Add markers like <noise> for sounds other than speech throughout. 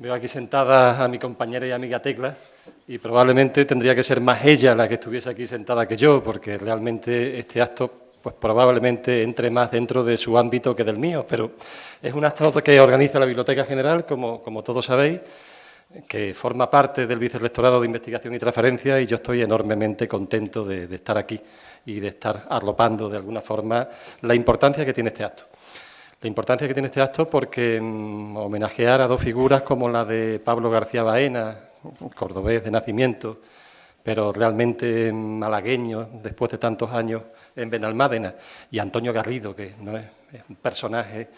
Veo aquí sentada a mi compañera y amiga Tecla y probablemente tendría que ser más ella la que estuviese aquí sentada que yo, porque realmente este acto pues probablemente entre más dentro de su ámbito que del mío, pero es un acto que organiza la Biblioteca General, como, como todos sabéis, que forma parte del Vicerrectorado de Investigación y Transferencia y yo estoy enormemente contento de, de estar aquí y de estar arropando de alguna forma la importancia que tiene este acto. La importancia que tiene este acto porque mm, homenajear a dos figuras como la de Pablo García Baena, cordobés de nacimiento, pero realmente malagueño después de tantos años en Benalmádena, y Antonio Garrido, que no es, un personaje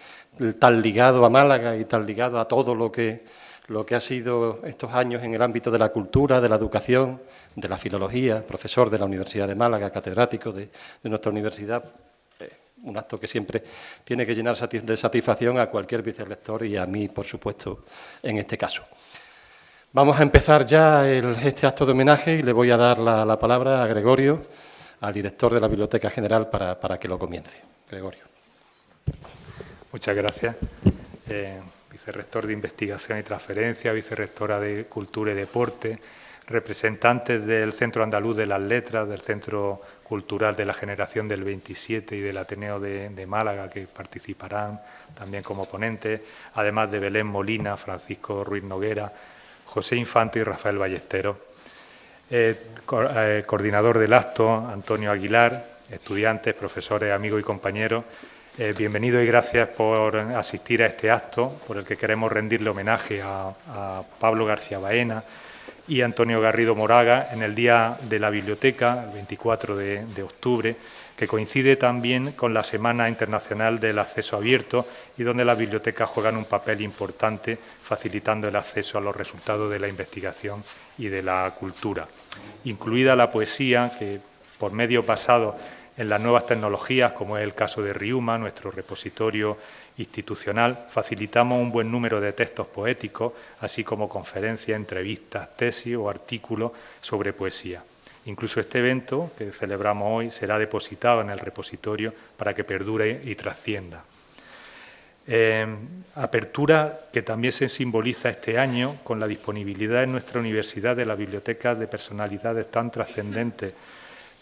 tan ligado a Málaga y tan ligado a todo lo que, lo que ha sido estos años en el ámbito de la cultura, de la educación, de la filología, profesor de la Universidad de Málaga, catedrático de nuestra universidad, un acto que siempre tiene que llenar de satisfacción a cualquier vicerrector y a mí, por supuesto, en este caso. Vamos a empezar ya este acto de homenaje y le voy a dar la, la, palabra a Gregorio, al director de la Biblioteca General, para, para que lo comience. Gregorio. Muchas gracias. Eh, vicerrector de Investigación y Transferencia, vicerrectora de Cultura y Deporte, representantes del Centro Andaluz de las Letras, del Centro Cultural de la Generación del 27 y del Ateneo de, Málaga, que participarán también como ponentes, además de Belén Molina, Francisco Ruiz Noguera, José Infante y Rafael Ballesteros. Eh, eh, coordinador del acto, Antonio Aguilar, estudiantes, profesores, amigos y compañeros, eh, y gracias por asistir a este acto, por el que queremos rendirle homenaje a Pablo García Baena, y Antonio Garrido Moraga en el Día de la Biblioteca, el 24 de, octubre, que coincide también con la Semana Internacional del Acceso Abierto y donde las bibliotecas juegan un papel importante facilitando el acceso a los resultados de la investigación y de la cultura, incluida la poesía que por medio pasado en las nuevas tecnologías, como es el caso de Riuma, nuestro repositorio institucional, facilitamos un buen número de textos poéticos, así como conferencias, entrevistas, tesis o artículos sobre poesía. Incluso este evento que celebramos hoy será depositado en el repositorio para que perdure y trascienda. Eh, apertura que también se simboliza este año con la disponibilidad en nuestra universidad de la biblioteca de personalidades tan trascendentes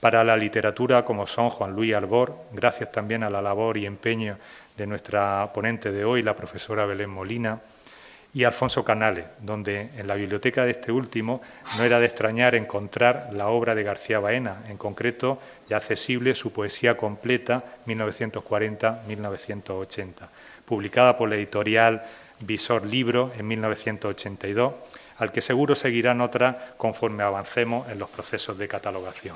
para la literatura como son Juan Luis Albor, gracias también a la labor y empeño de nuestra ponente de hoy, la profesora Belén Molina, y Alfonso Canales, donde en la biblioteca de este último no era de extrañar encontrar la obra de García Baena, en concreto ya accesible su poesía completa 1940-1980, publicada por la editorial Visor Libro en 1982, al que seguro seguirán otras conforme avancemos en los procesos de catalogación.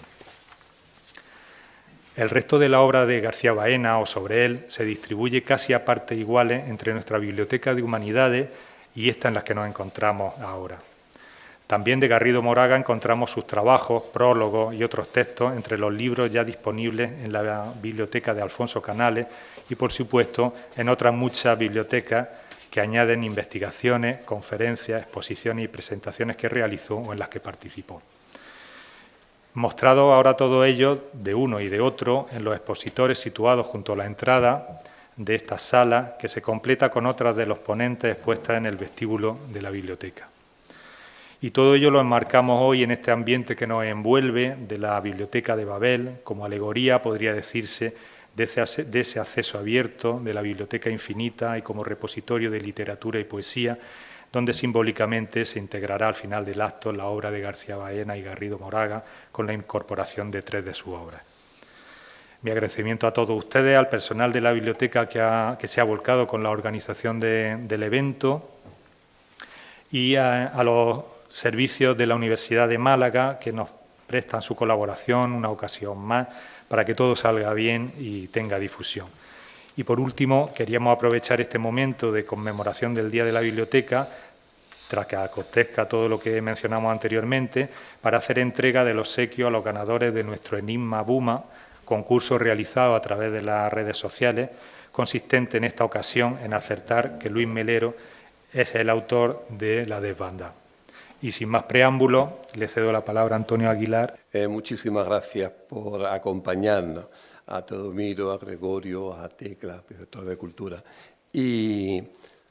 El resto de la obra de García Baena o sobre él se distribuye casi a partes iguales entre nuestra Biblioteca de Humanidades y esta en la que nos encontramos ahora. También de Garrido Moraga encontramos sus trabajos, prólogos y otros textos entre los libros ya disponibles en la biblioteca de Alfonso Canales y, por supuesto, en otras muchas bibliotecas que añaden investigaciones, conferencias, exposiciones y presentaciones que realizó o en las que participó. Mostrado ahora todo ello de uno y de otro en los expositores situados junto a la entrada de esta sala, que se completa con otras de los ponentes expuestas en el vestíbulo de la biblioteca. Y todo ello lo enmarcamos hoy en este ambiente que nos envuelve de la Biblioteca de Babel, como alegoría, podría decirse, de ese, de ese acceso abierto, de la Biblioteca Infinita y como repositorio de literatura y poesía, donde simbólicamente se integrará al final del acto la obra de García Baena y Garrido Moraga con la incorporación de tres de sus obras. Mi agradecimiento a todos ustedes, al personal de la biblioteca que, se ha volcado con la organización de, del evento y a, a los servicios de la Universidad de Málaga que nos prestan su colaboración una ocasión más para que todo salga bien y tenga difusión. Y por último, queríamos aprovechar este momento de conmemoración del Día de la Biblioteca, tras que acontezca todo lo que mencionamos anteriormente, para hacer entrega del obsequio a los ganadores de nuestro Enigma Buma, concurso realizado a través de las redes sociales, consistente en esta ocasión en acertar que Luis Melero es el autor de La desbanda. Y sin más preámbulos, le cedo la palabra a Antonio Aguilar. Eh, muchísimas gracias por acompañarnos a Teodomiro, a Gregorio, a Tecla, director de Cultura. Y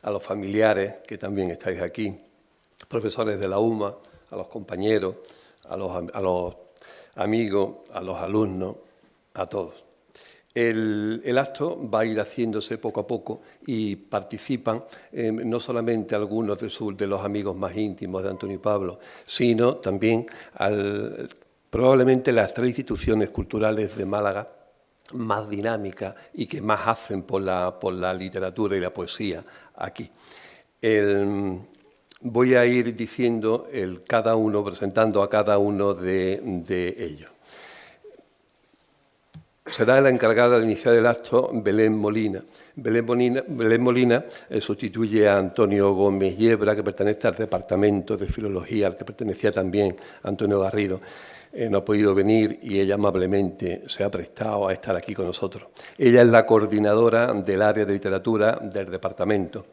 a los familiares que también estáis aquí, profesores de la UMA, a los compañeros, a los, amigos, a los alumnos, a todos. El, acto va a ir haciéndose poco a poco y participan eh, no solamente algunos de, los amigos más íntimos de Antonio y Pablo, sino también probablemente las tres instituciones culturales de Málaga más dinámicas y que más hacen por la, literatura y la poesía aquí. voy a ir diciendo el, cada uno, presentando a cada uno de ellos. Será la encargada de iniciar el acto Belén Molina. Belén Molina, eh, sustituye a Antonio Gómez Yebra, que pertenece al Departamento de Filología, al que pertenecía también Antonio Garrido. Eh, no ha podido venir y ella amablemente se ha prestado a estar aquí con nosotros. Ella es la coordinadora del área de literatura del departamento.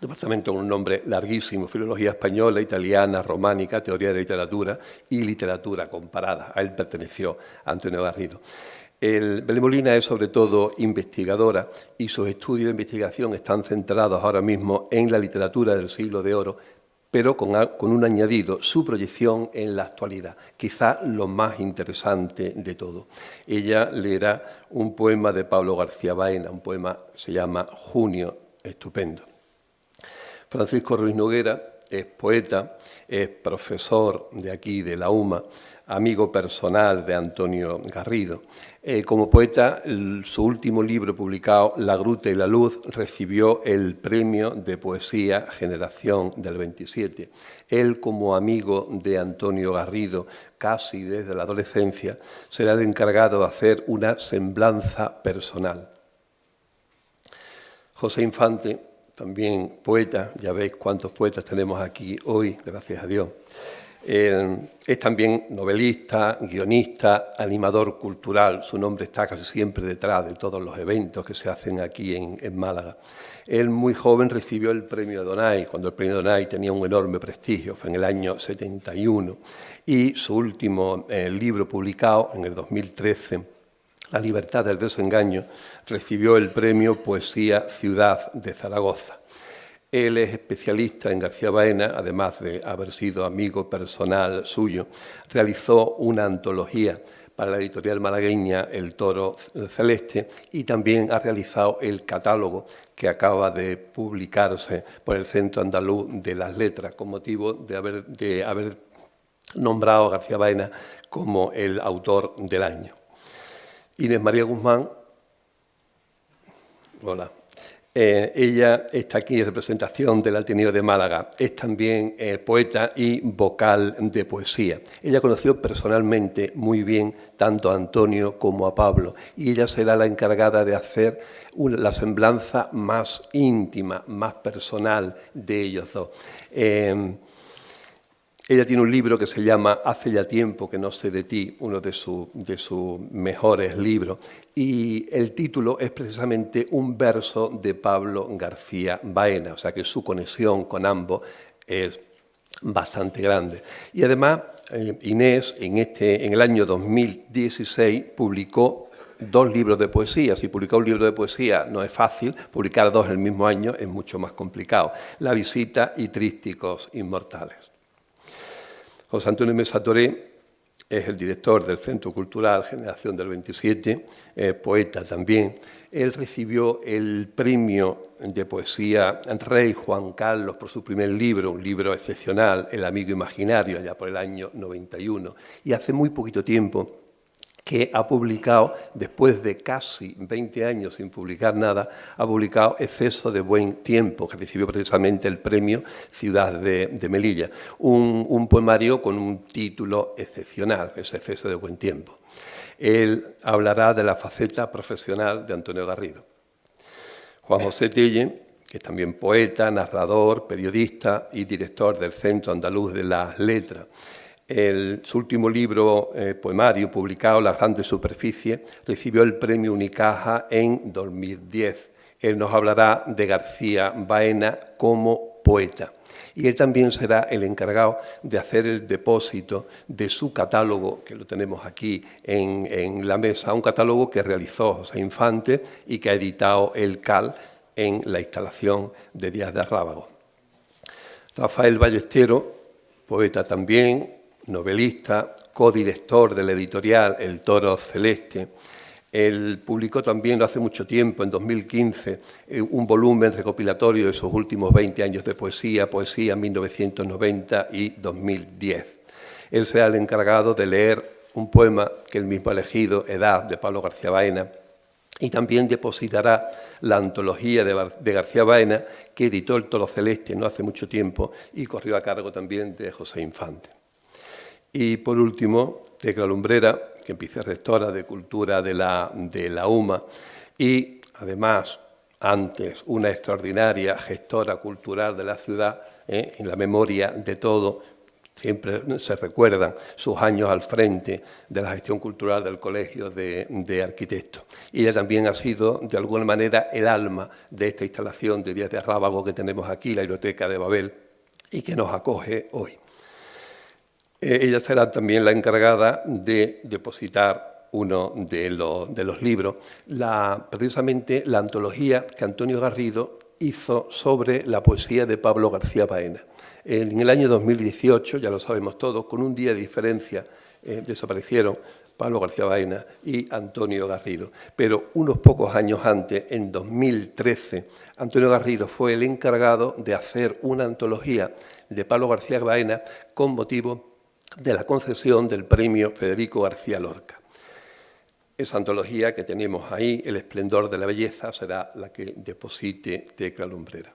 Departamento con un nombre larguísimo, Filología Española, Italiana, Románica, Teoría de Literatura y Literatura Comparada. A él perteneció Antonio Garrido. El Molina es sobre todo investigadora y sus estudios de investigación están centrados ahora mismo en la literatura del siglo de oro, pero con, un añadido, su proyección en la actualidad, quizá lo más interesante de todo. Ella leerá un poema de Pablo García Baena, un poema se llama Junio, estupendo. Francisco Ruiz Noguera es poeta, es profesor de aquí, de la UMA, amigo personal de Antonio Garrido. Eh, como poeta, su último libro publicado, La Gruta y la Luz, recibió el premio de poesía Generación del 27. Él, como amigo de Antonio Garrido, casi desde la adolescencia, será el encargado de hacer una semblanza personal. José Infante, también poeta, ya veis cuántos poetas tenemos aquí hoy, gracias a Dios. Eh, es también novelista, guionista, animador cultural. Su nombre está casi siempre detrás de todos los eventos que se hacen aquí en, Málaga. Él muy joven recibió el premio Donay, cuando el premio Donay tenía un enorme prestigio, fue en el año 71. Y su último eh, libro publicado en el 2013, La libertad del desengaño, recibió el premio Poesía Ciudad de Zaragoza. Él es especialista en García Baena, además de haber sido amigo personal suyo. Realizó una antología para la editorial malagueña El Toro Celeste y también ha realizado el catálogo que acaba de publicarse por el Centro Andaluz de las Letras con motivo de haber, nombrado a García Baena como el autor del año. Inés María Guzmán, hola, eh, ella está aquí en representación del Ateneo de Málaga. Es también eh, poeta y vocal de poesía. Ella conoció personalmente muy bien tanto a Antonio como a Pablo y ella será la encargada de hacer la semblanza más íntima, más personal de ellos dos. Eh, ella tiene un libro que se llama Hace ya tiempo que no sé de ti, uno de, sus mejores libros, y el título es precisamente un verso de Pablo García Baena, o sea que su conexión con ambos es bastante grande. Y además, eh, Inés en, este, en el año 2016 publicó dos libros de poesía. Si publicar un libro de poesía no es fácil, publicar dos el mismo año es mucho más complicado. La visita y Trísticos Inmortales. José Antonio Mesa Toré es el director del Centro Cultural Generación del 27, poeta también. Él recibió el premio de poesía Rey Juan Carlos por su primer libro, un libro excepcional, El amigo imaginario, allá por el año 91. Y hace muy poquito tiempo que ha publicado, después de casi 20 años sin publicar nada, ha publicado Exceso de Buen Tiempo, que recibió precisamente el premio Ciudad de, Melilla. Un, poemario con un título excepcional, es Exceso de Buen Tiempo. Él hablará de la faceta profesional de Antonio Garrido. Juan José Tille, que es también poeta, narrador, periodista y director del Centro Andaluz de las Letras, su último libro eh, poemario, publicado, La Grande Superficie, recibió el premio Unicaja en 2010. Él nos hablará de García Baena como poeta. Y él también será el encargado de hacer el depósito de su catálogo, que lo tenemos aquí en, en la mesa, un catálogo que realizó José Infante y que ha editado el CAL, en la instalación de Díaz de Rábago. Rafael Ballestero, poeta también, novelista, codirector de la editorial El Toro Celeste, él publicó también hace mucho tiempo, en 2015, eh, un volumen recopilatorio de sus últimos 20 años de poesía, poesía 1990 y 2010. Él será el encargado de leer un poema que él mismo ha elegido, Edad, de Pablo García Baena, y también depositará la antología de, García Baena, que editó El Toro Celeste no hace mucho tiempo y corrió a cargo también de José Infante. Y por último, Tecla Lumbrera, que empieza rectora de Cultura de la, de la UMA y además antes una extraordinaria gestora cultural de la ciudad, ¿eh? en la memoria de todo, siempre se recuerdan sus años al frente de la gestión cultural del Colegio de, Arquitectos. Ella también ha sido, de alguna manera, el alma de esta instalación de Díaz de Rábago que tenemos aquí, la Biblioteca de Babel, y que nos acoge hoy. Eh, ella será también la encargada de depositar uno de, los libros, precisamente la antología que Antonio Garrido hizo sobre la poesía de Pablo García Baena. En el año 2018, ya lo sabemos todos, con un día de diferencia eh, desaparecieron Pablo García Baena y Antonio Garrido. Pero unos pocos años antes, en 2013, Antonio Garrido fue el encargado de hacer una antología de Pablo García Baena con motivo de la concesión del premio Federico García Lorca. Esa antología que tenemos ahí, El esplendor de la belleza, será la que deposite Tecla Lumbrera.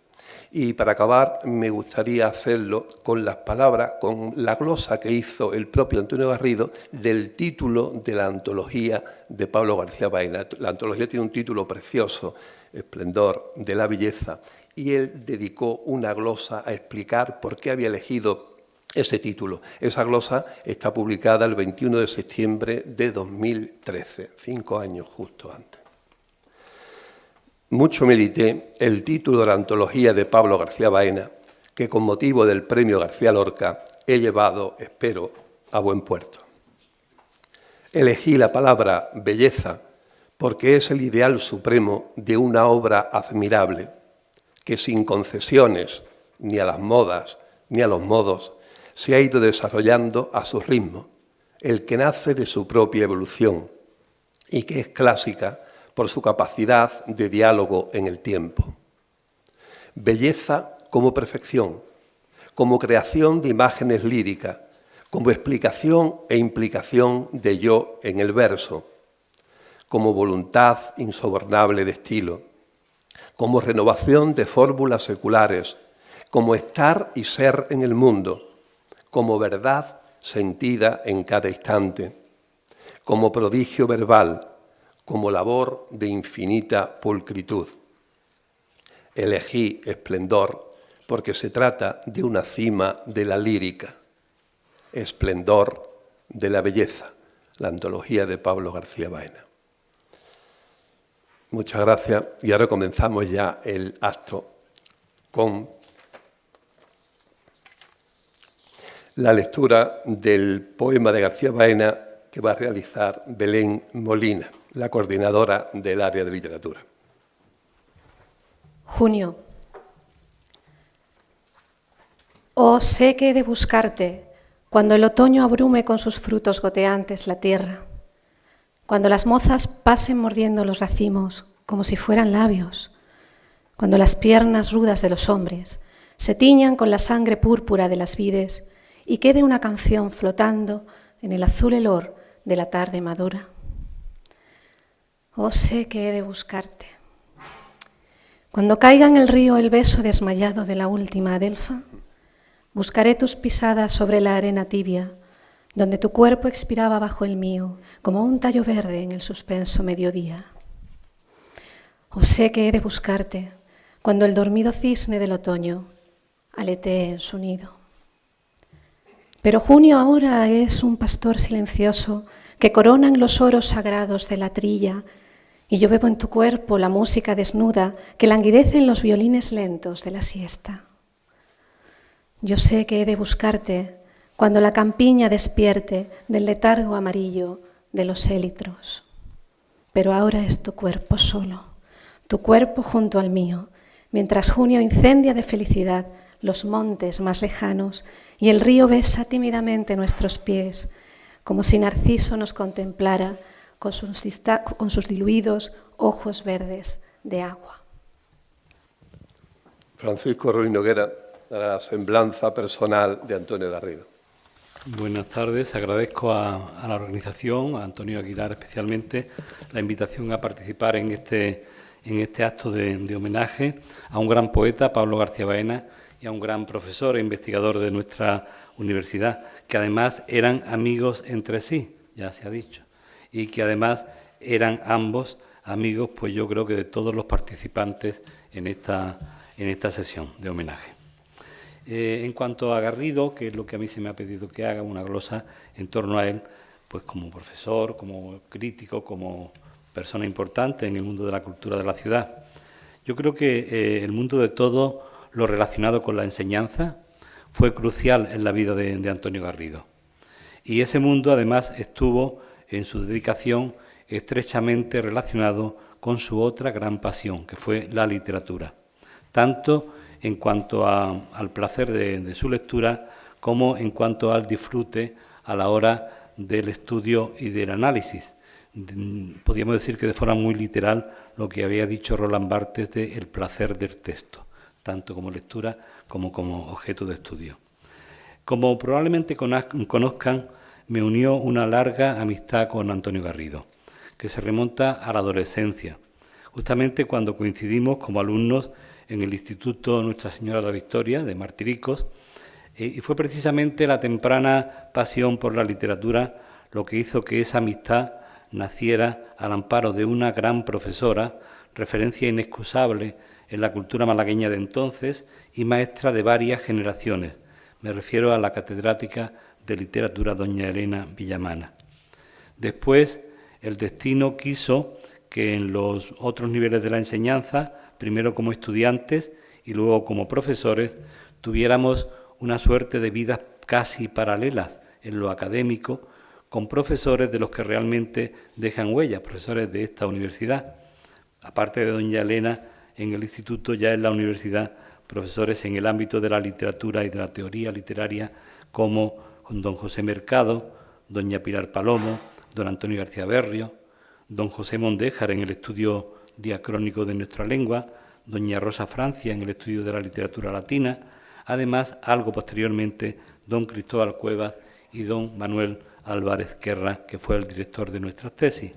Y para acabar, me gustaría hacerlo con las palabras, con la glosa que hizo el propio Antonio Garrido del título de la antología de Pablo García Baena. La antología tiene un título precioso, Esplendor de la belleza, y él dedicó una glosa a explicar por qué había elegido ese título. Esa glosa está publicada el 21 de septiembre de 2013, cinco años justo antes. Mucho medité el título de la antología de Pablo García Baena, que con motivo del premio García Lorca he llevado, espero, a buen puerto. Elegí la palabra belleza porque es el ideal supremo de una obra admirable, que sin concesiones ni a las modas ni a los modos se ha ido desarrollando a su ritmo, el que nace de su propia evolución y que es clásica por su capacidad de diálogo en el tiempo. Belleza como perfección, como creación de imágenes líricas, como explicación e implicación de yo en el verso, como voluntad insobornable de estilo, como renovación de fórmulas seculares, como estar y ser en el mundo, como verdad sentida en cada instante, como prodigio verbal, como labor de infinita pulcritud. Elegí esplendor porque se trata de una cima de la lírica, esplendor de la belleza, la antología de Pablo García Baena. Muchas gracias y ahora comenzamos ya el acto con la lectura del poema de García Baena que va a realizar Belén Molina, la coordinadora del área de literatura. Junio. Oh, sé que he de buscarte cuando el otoño abrume con sus frutos goteantes la tierra, cuando las mozas pasen mordiendo los racimos como si fueran labios, cuando las piernas rudas de los hombres se tiñan con la sangre púrpura de las vides y quede una canción flotando en el azul helor de la tarde madura. Oh, sé que he de buscarte. Cuando caiga en el río el beso desmayado de la última adelfa, buscaré tus pisadas sobre la arena tibia, donde tu cuerpo expiraba bajo el mío, como un tallo verde en el suspenso mediodía. Oh, sé que he de buscarte cuando el dormido cisne del otoño aletee en su nido. Pero junio ahora es un pastor silencioso que coronan los oros sagrados de la trilla, y yo bebo en tu cuerpo la música desnuda que languidece en los violines lentos de la siesta. Yo sé que he de buscarte cuando la campiña despierte del letargo amarillo de los élitros, pero ahora es tu cuerpo solo, tu cuerpo junto al mío, mientras junio incendia de felicidad los montes más lejanos y el río besa tímidamente nuestros pies, como si Narciso nos contemplara con sus, con sus diluidos ojos verdes de agua. Francisco Ruiz Noguera, la semblanza personal de Antonio Garrido. Buenas tardes, agradezco a, la organización, a Antonio Aguilar especialmente, la invitación a participar en este, en este acto de, de homenaje a un gran poeta, Pablo García Baena, y a un gran profesor e investigador de nuestra universidad, que además eran amigos entre sí, ya se ha dicho, y que además eran ambos amigos, pues yo creo que de todos los participantes en esta, en esta sesión de homenaje. Eh, en cuanto a Garrido, que es lo que a mí se me ha pedido que haga, una glosa en torno a él, pues como profesor, como crítico, como persona importante en el mundo de la cultura de la ciudad. Yo creo que eh, el mundo de todo lo relacionado con la enseñanza fue crucial en la vida de, Antonio Garrido. Y ese mundo además estuvo en su dedicación estrechamente relacionado con su otra gran pasión, que fue la literatura, tanto en cuanto al placer de, su lectura como en cuanto al disfrute a la hora del estudio y del análisis. Podríamos decir que de forma muy literal lo que había dicho Roland Barthes de el placer del texto tanto como lectura como como objeto de estudio. Como probablemente conozcan, me unió una larga amistad con Antonio Garrido, que se remonta a la adolescencia, justamente cuando coincidimos como alumnos en el Instituto Nuestra Señora de la Victoria de Martiricos, eh, y fue precisamente la temprana pasión por la literatura lo que hizo que esa amistad naciera al amparo de una gran profesora, referencia inexcusable en la cultura malagueña de entonces y maestra de varias generaciones. Me refiero a la catedrática de literatura doña Elena Villamana. Después, el destino quiso que en los otros niveles de la enseñanza, primero como estudiantes y luego como profesores, tuviéramos una suerte de vidas casi paralelas en lo académico, con profesores de los que realmente dejan huella, profesores de esta universidad. Aparte de doña Elena, en el instituto, ya en la universidad, profesores en el ámbito de la literatura y de la teoría literaria, como don José Mercado, doña Pilar Palomo, don Antonio García Berrio, don José Mondéjar en el estudio diacrónico de nuestra lengua, doña Rosa Francia en el estudio de la literatura latina, además, algo posteriormente, don Cristóbal Cuevas y don Manuel Álvarez Guerra, que fue el director de nuestras tesis.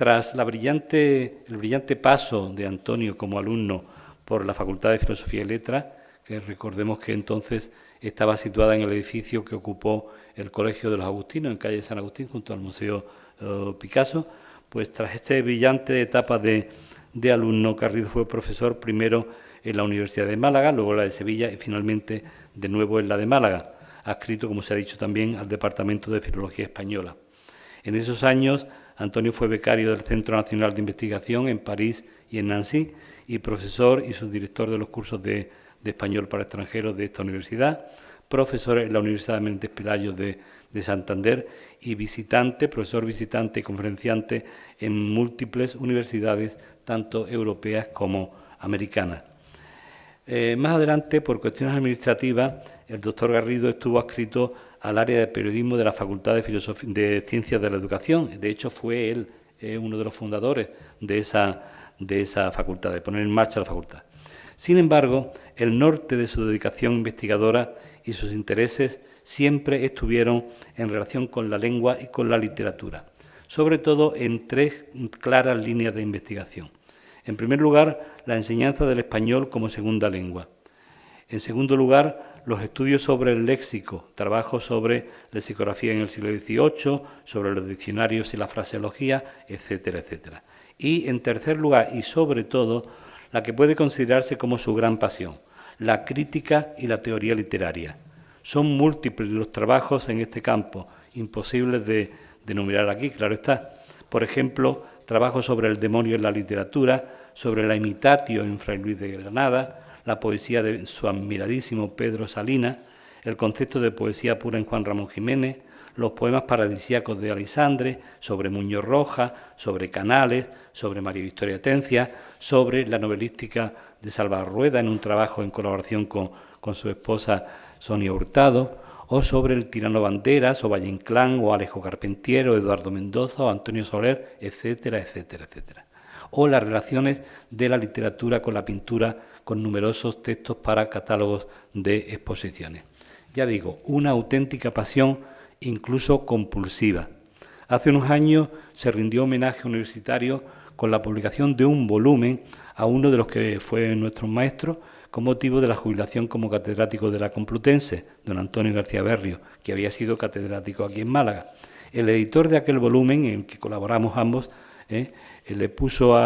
Tras el brillante paso de Antonio como alumno por la Facultad de Filosofía y Letras, que recordemos que entonces estaba situada en el edificio que ocupó el Colegio de los Agustinos, en calle San Agustín, junto al Museo eh, Picasso, pues tras esta brillante etapa de, de alumno, Carrizo fue profesor primero en la Universidad de Málaga, luego la de Sevilla y finalmente de nuevo en la de Málaga, adscrito, como se ha dicho también, al Departamento de Filología Española. En esos años Antonio fue becario del Centro Nacional de Investigación en París y en Nancy y profesor y subdirector de los cursos de, español para extranjeros de esta universidad, profesor en la Universidad de Méndez Pelayo de, Santander y visitante, profesor visitante y conferenciante en múltiples universidades, tanto europeas como americanas. Eh, más adelante, por cuestiones administrativas, el doctor Garrido estuvo adscrito al área de periodismo de la Facultad de, Ciencias de la Educación. De hecho, fue él eh, uno de los fundadores de esa, de esa facultad, de poner en marcha la facultad. Sin embargo, el norte de su dedicación investigadora y sus intereses siempre estuvieron en relación con la lengua y con la literatura, sobre todo en tres claras líneas de investigación. En primer lugar, la enseñanza del español como segunda lengua. En segundo lugar, los estudios sobre el léxico, trabajos sobre lexicografía en el siglo XVIII, sobre los diccionarios y la fraseología, etcétera, etcétera. Y en tercer lugar, y sobre todo, la que puede considerarse como su gran pasión, la crítica y la teoría literaria. Son múltiples los trabajos en este campo, imposibles de, de enumerar aquí, claro está. Por ejemplo, trabajos sobre el demonio en la literatura, sobre la imitatio en Fray Luis de Granada, la poesía de su admiradísimo Pedro Salina, el concepto de poesía pura en Juan Ramón Jiménez, los poemas paradisíacos de Alisandre, sobre Muñoz Roja, sobre Canales, sobre María Victoria Tencia, sobre la novelística de Salvador Rueda en un trabajo en colaboración con, con su esposa Sonia Hurtado, o sobre el tirano Banderas, o Valle Inclán, o Alejo Carpentiero, Eduardo Mendoza, o Antonio Soler, etcétera, etcétera, etcétera. O las relaciones de la literatura con la pintura, con numerosos textos para catálogos de exposiciones. Ya digo, una auténtica pasión, incluso compulsiva. Hace unos años se rindió homenaje universitario con la publicación de un volumen a uno de los que fue nuestro maestro, con motivo de la jubilación como catedrático de la Complutense, don Antonio García Berrio, que había sido catedrático aquí en Málaga. El editor de aquel volumen, en el que colaboramos ambos, eh, le puso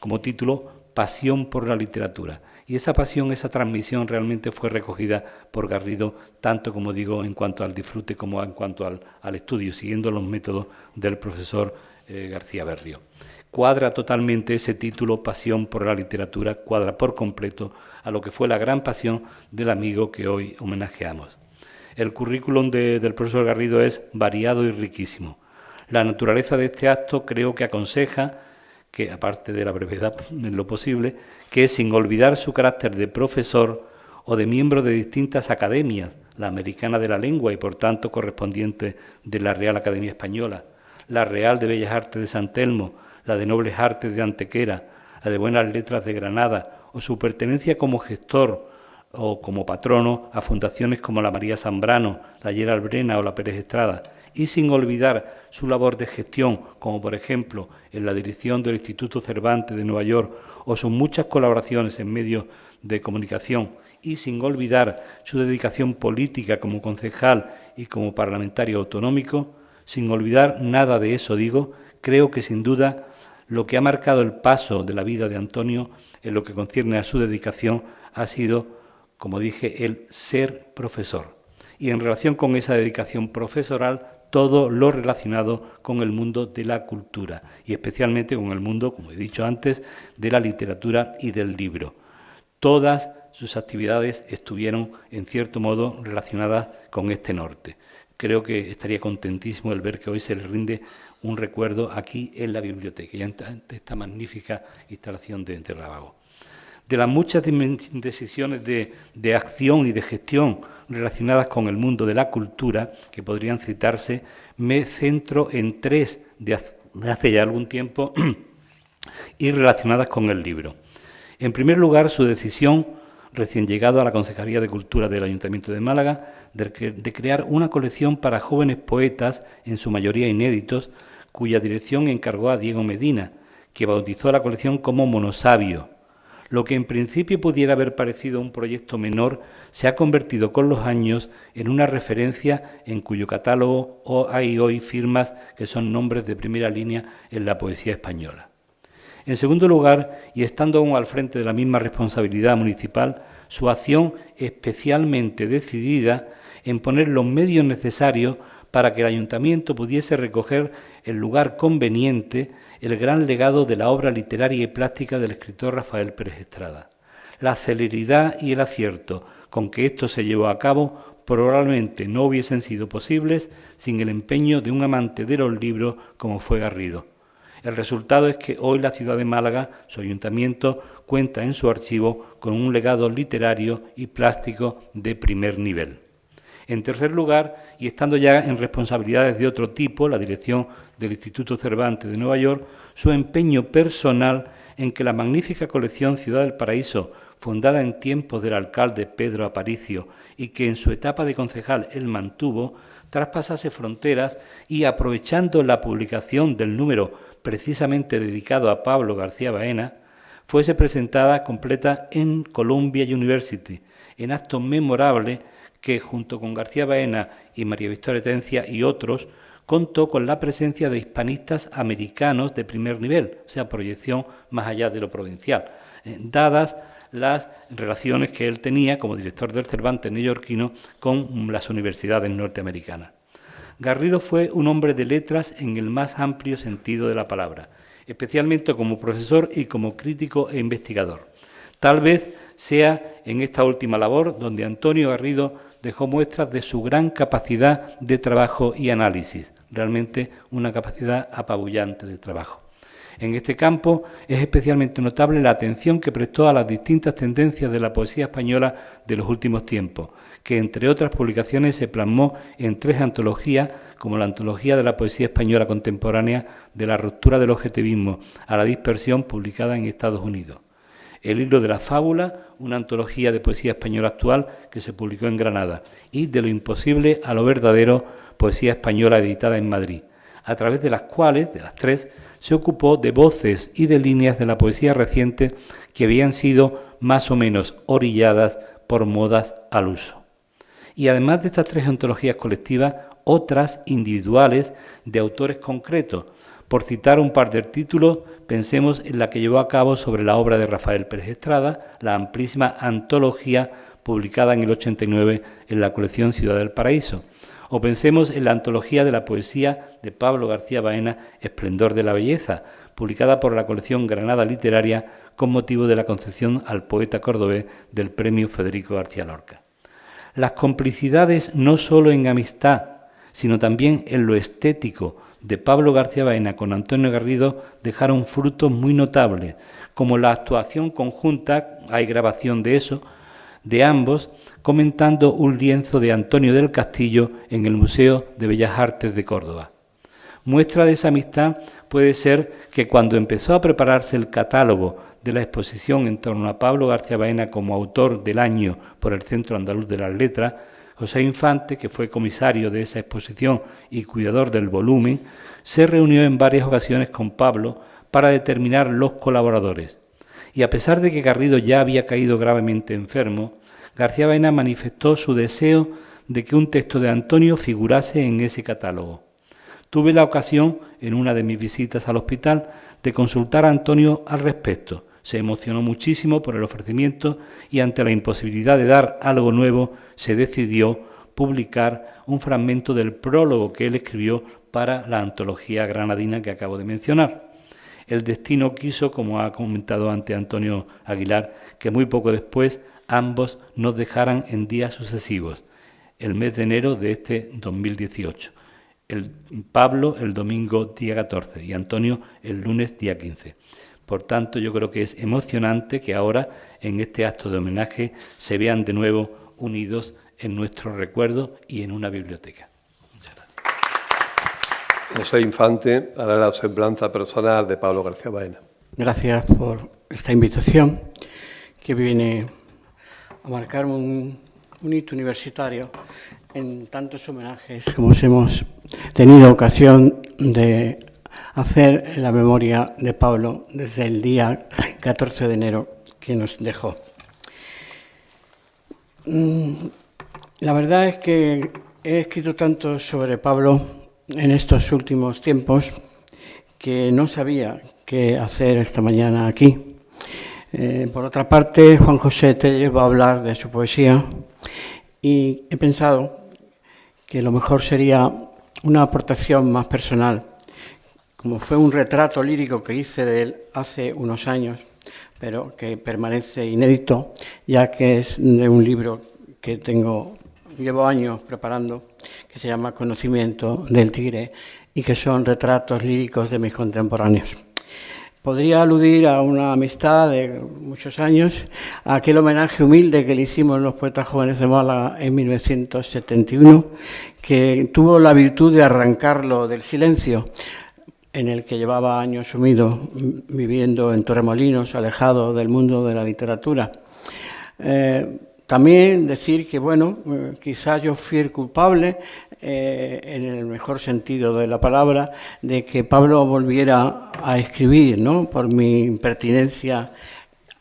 como título Pasión por la literatura. Y esa pasión, esa transmisión realmente fue recogida por Garrido, tanto como digo, en cuanto al disfrute como en cuanto al, estudio, siguiendo los métodos del profesor eh, García Berrio. Cuadra totalmente ese título, Pasión por la literatura, cuadra por completo a lo que fue la gran pasión del amigo que hoy homenajeamos. El currículum del profesor Garrido es variado y riquísimo. La naturaleza de este acto creo que aconseja que, aparte de la brevedad <laughs> en lo posible, que sin olvidar su carácter de profesor o de miembro de distintas academias, la americana de la lengua y por tanto correspondiente de la Real Academia Española, la Real de Bellas Artes de San Telmo, la de Nobles Artes de Antequera, la de Buenas Letras de Granada o su pertenencia como gestor o como patrono a fundaciones como la María Zambrano, la Gerald Brena o la Pérez Estrada, y sin olvidar su labor de gestión, como por ejemplo en la dirección del Instituto Cervantes de Nueva York o sus muchas colaboraciones en medios de comunicación, y sin olvidar su dedicación política como concejal y como parlamentario autonómico, sin olvidar nada de eso, digo, creo que sin duda lo que ha marcado el paso de la vida de Antonio en lo que concierne a su dedicación ha sido, como dije, el ser profesor. Y en relación con esa dedicación profesoral, todo lo relacionado con el mundo de la cultura y especialmente con el mundo, como he dicho antes, de la literatura y del libro. Todas sus actividades estuvieron, en cierto modo, relacionadas con este norte. Creo que estaría contentísimo el ver que hoy se le rinde un recuerdo aquí en la biblioteca, y ante esta magnífica instalación de, de De las muchas decisiones de, acción y de gestión relacionadas con el mundo de la cultura, que podrían citarse, me centro en tres de hace ya algún tiempo <clears throat> y relacionadas con el libro. En primer lugar, su decisión, recién llegado a la Consejería de Cultura del Ayuntamiento de Málaga, de crear una colección para jóvenes poetas, en su mayoría inéditos, cuya dirección encargó a Diego Medina, que bautizó la colección como Monosabio. Lo que en principio pudiera haber parecido un proyecto menor se ha convertido con los años en una referencia en cuyo catálogo hay hoy firmas que son nombres de primera línea en la poesía española. En segundo lugar, y estando aún al frente de la misma responsabilidad municipal, su acción especialmente decidida en poner los medios necesarios para que el ayuntamiento pudiese recoger el lugar conveniente el gran legado de la obra literaria y plástica del escritor Rafael Pérez Estrada. La celeridad y el acierto con que esto se llevó a cabo probablemente no hubiesen sido posibles sin el empeño de un amante de los libros como fue Garrido. El resultado es que hoy la ciudad de Málaga, su ayuntamiento, cuenta en su archivo con un legado literario y plástico de primer nivel. En tercer lugar, y estando ya en responsabilidades de otro tipo, la dirección del Instituto Cervantes de Nueva York, su empeño personal en que la magnífica colección Ciudad del Paraíso, fundada en tiempos del alcalde Pedro Aparicio y que en su etapa de concejal él mantuvo, traspasase fronteras y aprovechando la publicación del número precisamente dedicado a Pablo García Baena, fuese presentada completa en Columbia University, en acto memorable que junto con García Baena y María Victoria Tencia y otros contó con la presencia de hispanistas americanos de primer nivel, o sea, proyección más allá de lo provincial, eh, dadas las relaciones que él tenía como director del Cervantes neoyorquino con las universidades norteamericanas. Garrido fue un hombre de letras en el más amplio sentido de la palabra, especialmente como profesor y como crítico e investigador. Tal vez sea en esta última labor donde Antonio Garrido dejó muestras de su gran capacidad de trabajo y análisis, realmente una capacidad apabullante de trabajo. En este campo es especialmente notable la atención que prestó a las distintas tendencias de la poesía española de los últimos tiempos, que entre otras publicaciones se plasmó en tres antologías, como la Antología de la Poesía Española Contemporánea de la ruptura del objetivismo a la dispersión, publicada en Estados Unidos. El hilo de la fábula, una antología de poesía española actual que se publicó en Granada, y De lo imposible a lo verdadero, poesía española editada en Madrid, a través de las cuales, de las tres, se ocupó de voces y de líneas de la poesía reciente que habían sido más o menos orilladas por modas al uso. Y además de estas tres antologías colectivas, otras individuales de autores concretos. Por citar un par de títulos, pensemos en la que llevó a cabo sobre la obra de Rafael Pérez Estrada, la amplísima antología publicada en el 89 en la colección Ciudad del Paraíso, o pensemos en la antología de la poesía de Pablo García Baena, Esplendor de la Belleza, publicada por la colección Granada Literaria con motivo de la concesión al poeta cordobés del premio Federico García Lorca. Las complicidades no solo en amistad, sino también en lo estético de Pablo García Baena con Antonio Garrido dejaron frutos muy notables, como la actuación conjunta, hay grabación de eso, de ambos comentando un lienzo de Antonio del Castillo en el Museo de Bellas Artes de Córdoba. Muestra de esa amistad puede ser que cuando empezó a prepararse el catálogo de la exposición en torno a Pablo García Baena como autor del año por el Centro Andaluz de las Letras, José Infante, que fue comisario de esa exposición y cuidador del volumen, se reunió en varias ocasiones con Pablo para determinar los colaboradores y a pesar de que Garrido ya había caído gravemente enfermo, García Baena manifestó su deseo de que un texto de Antonio figurase en ese catálogo. Tuve la ocasión, en una de mis visitas al hospital, de consultar a Antonio al respecto. Se emocionó muchísimo por el ofrecimiento y ante la imposibilidad de dar algo nuevo, se decidió publicar un fragmento del prólogo que él escribió para la antología granadina que acabo de mencionar. El destino quiso, como ha comentado ante Antonio Aguilar, que muy poco después ambos nos dejaran en días sucesivos, el mes de enero de este 2018. El Pablo el domingo día 14 y Antonio el lunes día 15. Por tanto, yo creo que es emocionante que ahora, en este acto de homenaje, se vean de nuevo unidos en nuestro recuerdo y en una biblioteca. José Infante hará la semblanza personal de Pablo García Baena. Gracias por esta invitación que viene a marcar un, hito universitario en tantos homenajes como hemos tenido ocasión de hacer la memoria de Pablo desde el día 14 de enero que nos dejó. Mm, la verdad es que he escrito tanto sobre Pablo en estos últimos tiempos que no sabía qué hacer esta mañana aquí. Eh, por otra parte, Juan José te va a hablar de su poesía y he pensado que lo mejor sería una aportación más personal, como fue un retrato lírico que hice de él hace unos años, pero que permanece inédito, ya que es de un libro que tengo llevo años preparando, que se llama Conocimiento del Tigre y que son retratos líricos de mis contemporáneos. Podría aludir a una amistad de muchos años, a aquel homenaje humilde que le hicimos los poetas jóvenes de Málaga en 1971, que tuvo la virtud de arrancarlo del silencio en el que llevaba años sumido, viviendo en Torremolinos, alejado del mundo de la literatura. Eh, también decir que, bueno, eh, quizás yo fui el culpable, eh, en el mejor sentido de la palabra, de que Pablo volviera a escribir, ¿no? Por mi impertinencia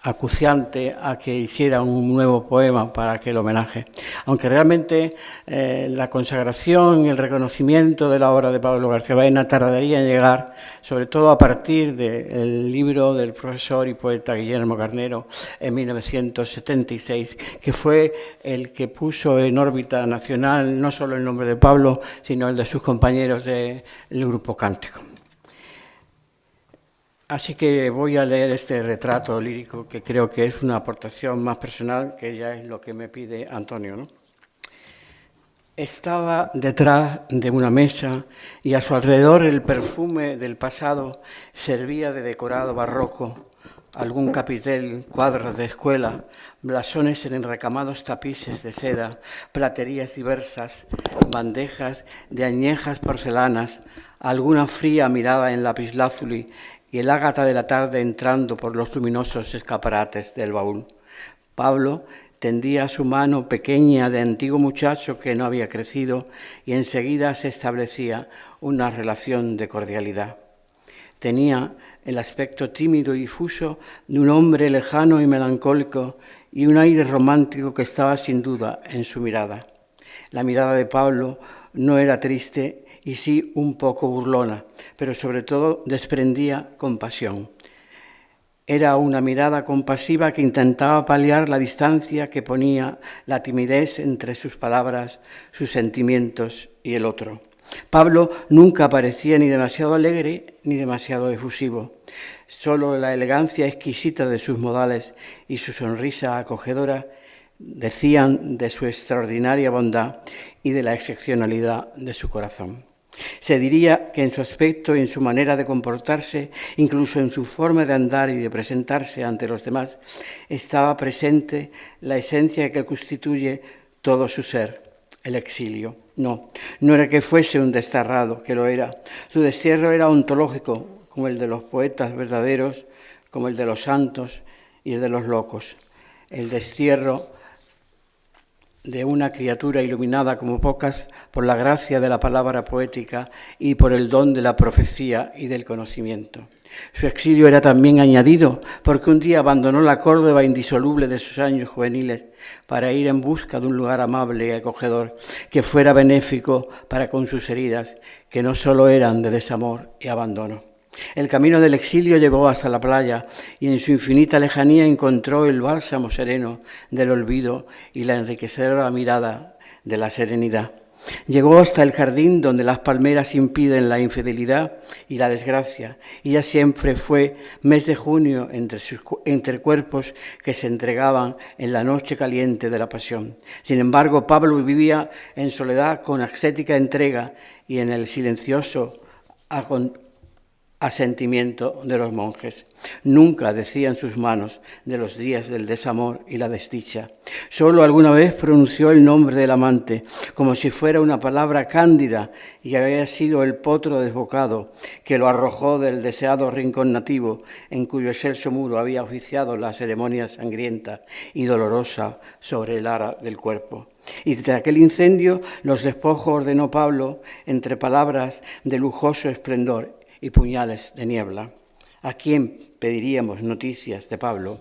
acuciante a que hiciera un nuevo poema para aquel homenaje. Aunque realmente eh, la consagración y el reconocimiento de la obra de Pablo García Baena tardaría en llegar, sobre todo a partir del libro del profesor y poeta Guillermo Carnero en 1976, que fue el que puso en órbita nacional no solo el nombre de Pablo, sino el de sus compañeros del Grupo Cántico. Así que voy a leer este retrato lírico que creo que es una aportación más personal, que ya es lo que me pide Antonio. Estaba detrás de una mesa y a su alrededor el perfume del pasado servía de decorado barroco, algún capitel, cuadros de escuela, blasones en enrecamados tapices de seda, platerías diversas, bandejas de añejas porcelanas, alguna fría mirada en lapislázuli y el ágata de la tarde entrando por los luminosos escaparates del baúl. Pablo tendía su mano pequeña de antiguo muchacho que no había crecido y enseguida se establecía una relación de cordialidad. Tenía el aspecto tímido y difuso de un hombre lejano y melancólico y un aire romántico que estaba sin duda en su mirada. La mirada de Pablo no era triste y sí un poco burlona, pero sobre todo desprendía compasión. Era una mirada compasiva que intentaba paliar la distancia que ponía la timidez entre sus palabras, sus sentimientos y el otro. Pablo nunca parecía ni demasiado alegre ni demasiado efusivo. Solo la elegancia exquisita de sus modales y su sonrisa acogedora decían de su extraordinaria bondad y de la excepcionalidad de su corazón. Se diría que en su aspecto y en su manera de comportarse, incluso en su forma de andar y de presentarse ante los demás, estaba presente la esencia que constituye todo su ser, el exilio. No, no era que fuese un desterrado, que lo era. Su destierro era ontológico, como el de los poetas verdaderos, como el de los santos y el de los locos. El destierro de una criatura iluminada como pocas por la gracia de la palabra poética y por el don de la profecía y del conocimiento. Su exilio era también añadido porque un día abandonó la Córdoba indisoluble de sus años juveniles para ir en busca de un lugar amable y acogedor que fuera benéfico para con sus heridas, que no solo eran de desamor y abandono. El camino del exilio llevó hasta la playa y en su infinita lejanía encontró el bálsamo sereno del olvido y la enriquecedora mirada de la serenidad. Llegó hasta el jardín donde las palmeras impiden la infidelidad y la desgracia, y ya siempre fue mes de junio entre, sus, entre cuerpos que se entregaban en la noche caliente de la pasión. Sin embargo, Pablo vivía en soledad con ascética entrega y en el silencioso asentimiento de los monjes. Nunca decían sus manos de los días del desamor y la desdicha. Solo alguna vez pronunció el nombre del amante, como si fuera una palabra cándida y había sido el potro desbocado que lo arrojó del deseado rincón nativo en cuyo excelso muro había oficiado la ceremonia sangrienta y dolorosa sobre el ara del cuerpo. Y desde aquel incendio los despojos ordenó Pablo entre palabras de lujoso esplendor y puñales de niebla. ¿A quién pediríamos noticias de Pablo?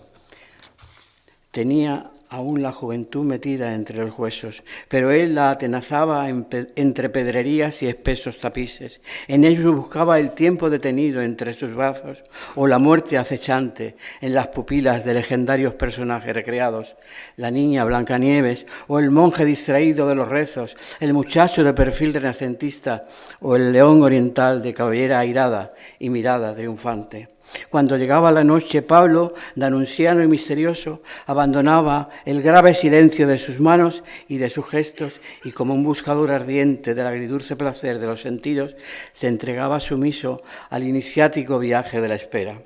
Tenía aún la juventud metida entre los huesos, pero él la atenazaba entre pedrerías y espesos tapices. En ellos buscaba el tiempo detenido entre sus brazos o la muerte acechante en las pupilas de legendarios personajes recreados, la niña Blancanieves o el monje distraído de los rezos, el muchacho de perfil renacentista o el león oriental de cabellera airada y mirada triunfante. Cuando llegaba la noche, Pablo, de anunciano y misterioso, abandonaba el grave silencio de sus manos y de sus gestos y como un buscador ardiente del agridulce placer de los sentidos, se entregaba sumiso al iniciático viaje de la espera.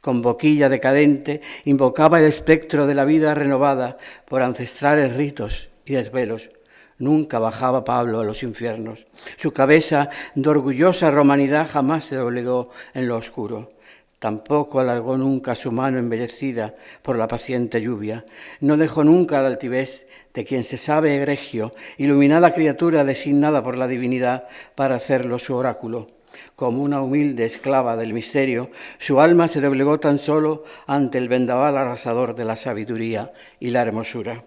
Con boquilla decadente invocaba el espectro de la vida renovada por ancestrales ritos y desvelos. Nunca bajaba Pablo a los infiernos. Su cabeza de orgullosa romanidad jamás se doblegó en lo oscuro. Tampoco alargó nunca su mano embellecida por la paciente lluvia. No dejó nunca la altivez de quien se sabe egregio, iluminada criatura designada por la divinidad para hacerlo su oráculo. Como una humilde esclava del misterio, su alma se doblegó tan solo ante el vendaval arrasador de la sabiduría y la hermosura.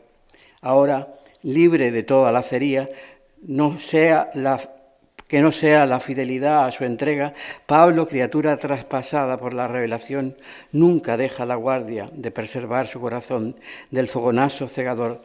Ahora, libre de toda lacería, no sea la que no sea la fidelidad a su entrega, Pablo, criatura traspasada por la revelación, nunca deja la guardia de preservar su corazón del fogonazo cegador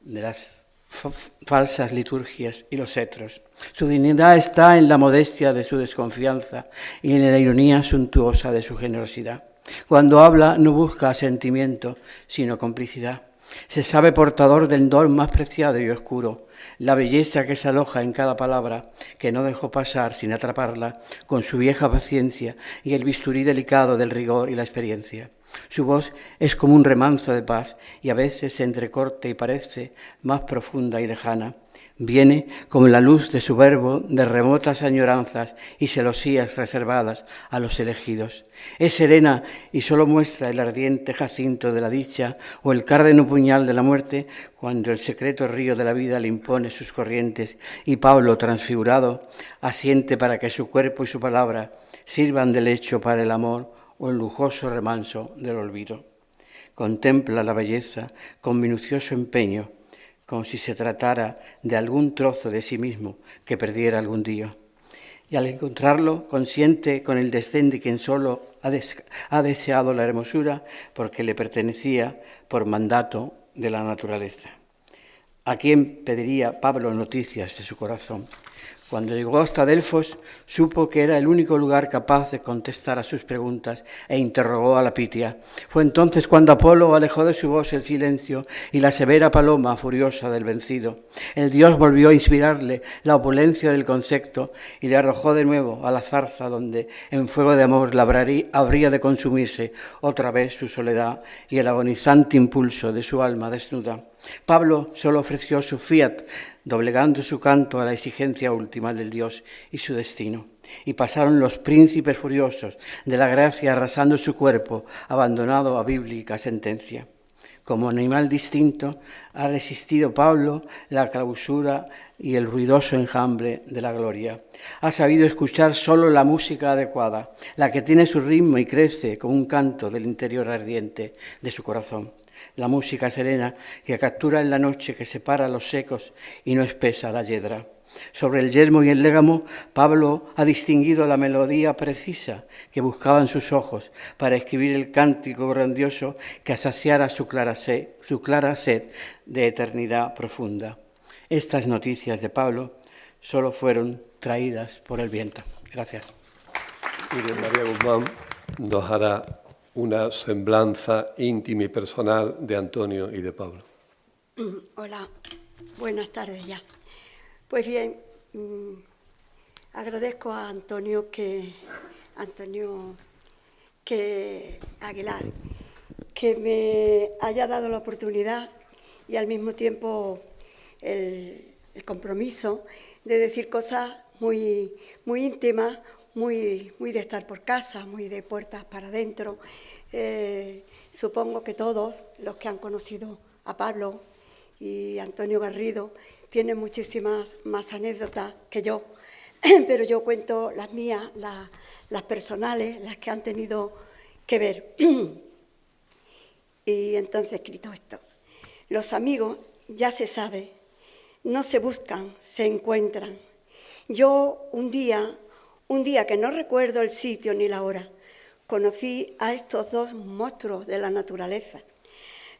de las falsas liturgias y los cetros. Su dignidad está en la modestia de su desconfianza y en la ironía suntuosa de su generosidad. Cuando habla no busca sentimiento, sino complicidad. Se sabe portador del don más preciado y oscuro, la belleza que se aloja en cada palabra, que no dejó pasar sin atraparla, con su vieja paciencia y el bisturí delicado del rigor y la experiencia. Su voz es como un remanso de paz y a veces se entrecorta y parece más profunda y lejana. Viene como la luz de su verbo de remotas añoranzas y celosías reservadas a los elegidos. Es serena y solo muestra el ardiente jacinto de la dicha o el cárdeno puñal de la muerte cuando el secreto río de la vida le impone sus corrientes y Pablo, transfigurado, asiente para que su cuerpo y su palabra sirvan de lecho para el amor o el lujoso remanso del olvido. Contempla la belleza con minucioso empeño como si se tratara de algún trozo de sí mismo que perdiera algún día. Y al encontrarlo, consiente con el desdén de quien solo ha, ha deseado la hermosura porque le pertenecía por mandato de la naturaleza. ¿A quién pediría Pablo noticias de su corazón? Cuando llegó hasta Delfos, supo que era el único lugar capaz de contestar a sus preguntas e interrogó a la Pitia. Fue entonces cuando Apolo alejó de su voz el silencio y la severa paloma furiosa del vencido. El dios volvió a inspirarle la opulencia del concepto y le arrojó de nuevo a la zarza donde en fuego de amor habría de consumirse otra vez su soledad y el agonizante impulso de su alma desnuda. Pablo solo ofreció su fiat doblegando su canto a la exigencia última del Dios y su destino. Y pasaron los príncipes furiosos de la gracia arrasando su cuerpo, abandonado a bíblica sentencia. Como animal distinto, ha resistido Pablo la clausura y el ruidoso enjambre de la gloria. Ha sabido escuchar solo la música adecuada, la que tiene su ritmo y crece como un canto del interior ardiente de su corazón la música serena que captura en la noche que separa los secos y no espesa la yedra. Sobre el yelmo y el légamo, Pablo ha distinguido la melodía precisa que buscaban sus ojos para escribir el cántico grandioso que saciara su clara sed, su clara sed de eternidad profunda. Estas noticias de Pablo solo fueron traídas por el viento. Gracias. María Guzmán nos hará una semblanza íntima y personal de Antonio y de Pablo. <clears throat> Hola, buenas tardes ya. Pues bien, mm, agradezco a Antonio que Antonio que Aguilar que me haya dado la oportunidad y al mismo tiempo el, compromiso de decir cosas muy, muy íntimas, muy, muy de estar por casa, muy de puertas para adentro, eh, supongo que todos los que han conocido a Pablo y Antonio Garrido tienen muchísimas más anécdotas que yo, <clears throat> pero yo cuento las mías, las, personales, las que han tenido que ver. <clears throat> y entonces he escrito esto. Los amigos, ya se sabe, no se buscan, se encuentran. Yo un día, un día que no recuerdo el sitio ni la hora, conocí a estos dos monstruos de la naturaleza.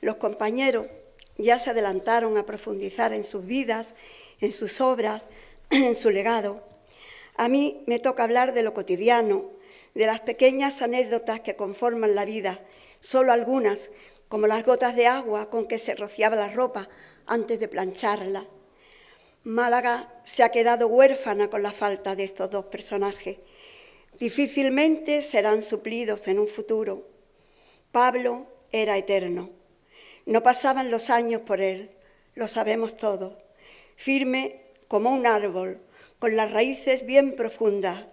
Los compañeros ya se adelantaron a profundizar en sus vidas, en sus obras, <clears throat> en su legado. A mí me toca hablar de lo cotidiano, de las pequeñas anécdotas que conforman la vida, solo algunas, como las gotas de agua con que se rociaba la ropa antes de plancharla. Málaga se ha quedado huérfana con la falta de estos dos personajes difícilmente serán suplidos en un futuro. Pablo era eterno. No pasaban los años por él, lo sabemos todos. Firme como un árbol, con las raíces bien profundas.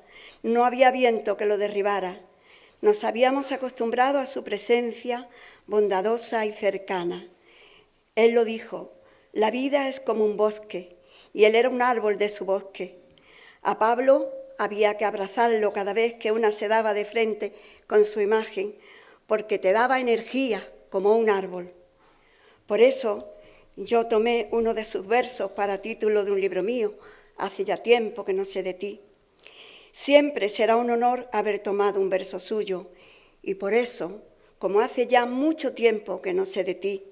No había viento que lo derribara. Nos habíamos acostumbrado a su presencia bondadosa y cercana. Él lo dijo, la vida es como un bosque, y él era un árbol de su bosque. A Pablo había que abrazarlo cada vez que una se daba de frente con su imagen, porque te daba energía como un árbol. Por eso yo tomé uno de sus versos para título de un libro mío, hace ya tiempo que no sé de ti. Siempre será un honor haber tomado un verso suyo, y por eso, como hace ya mucho tiempo que no sé de ti,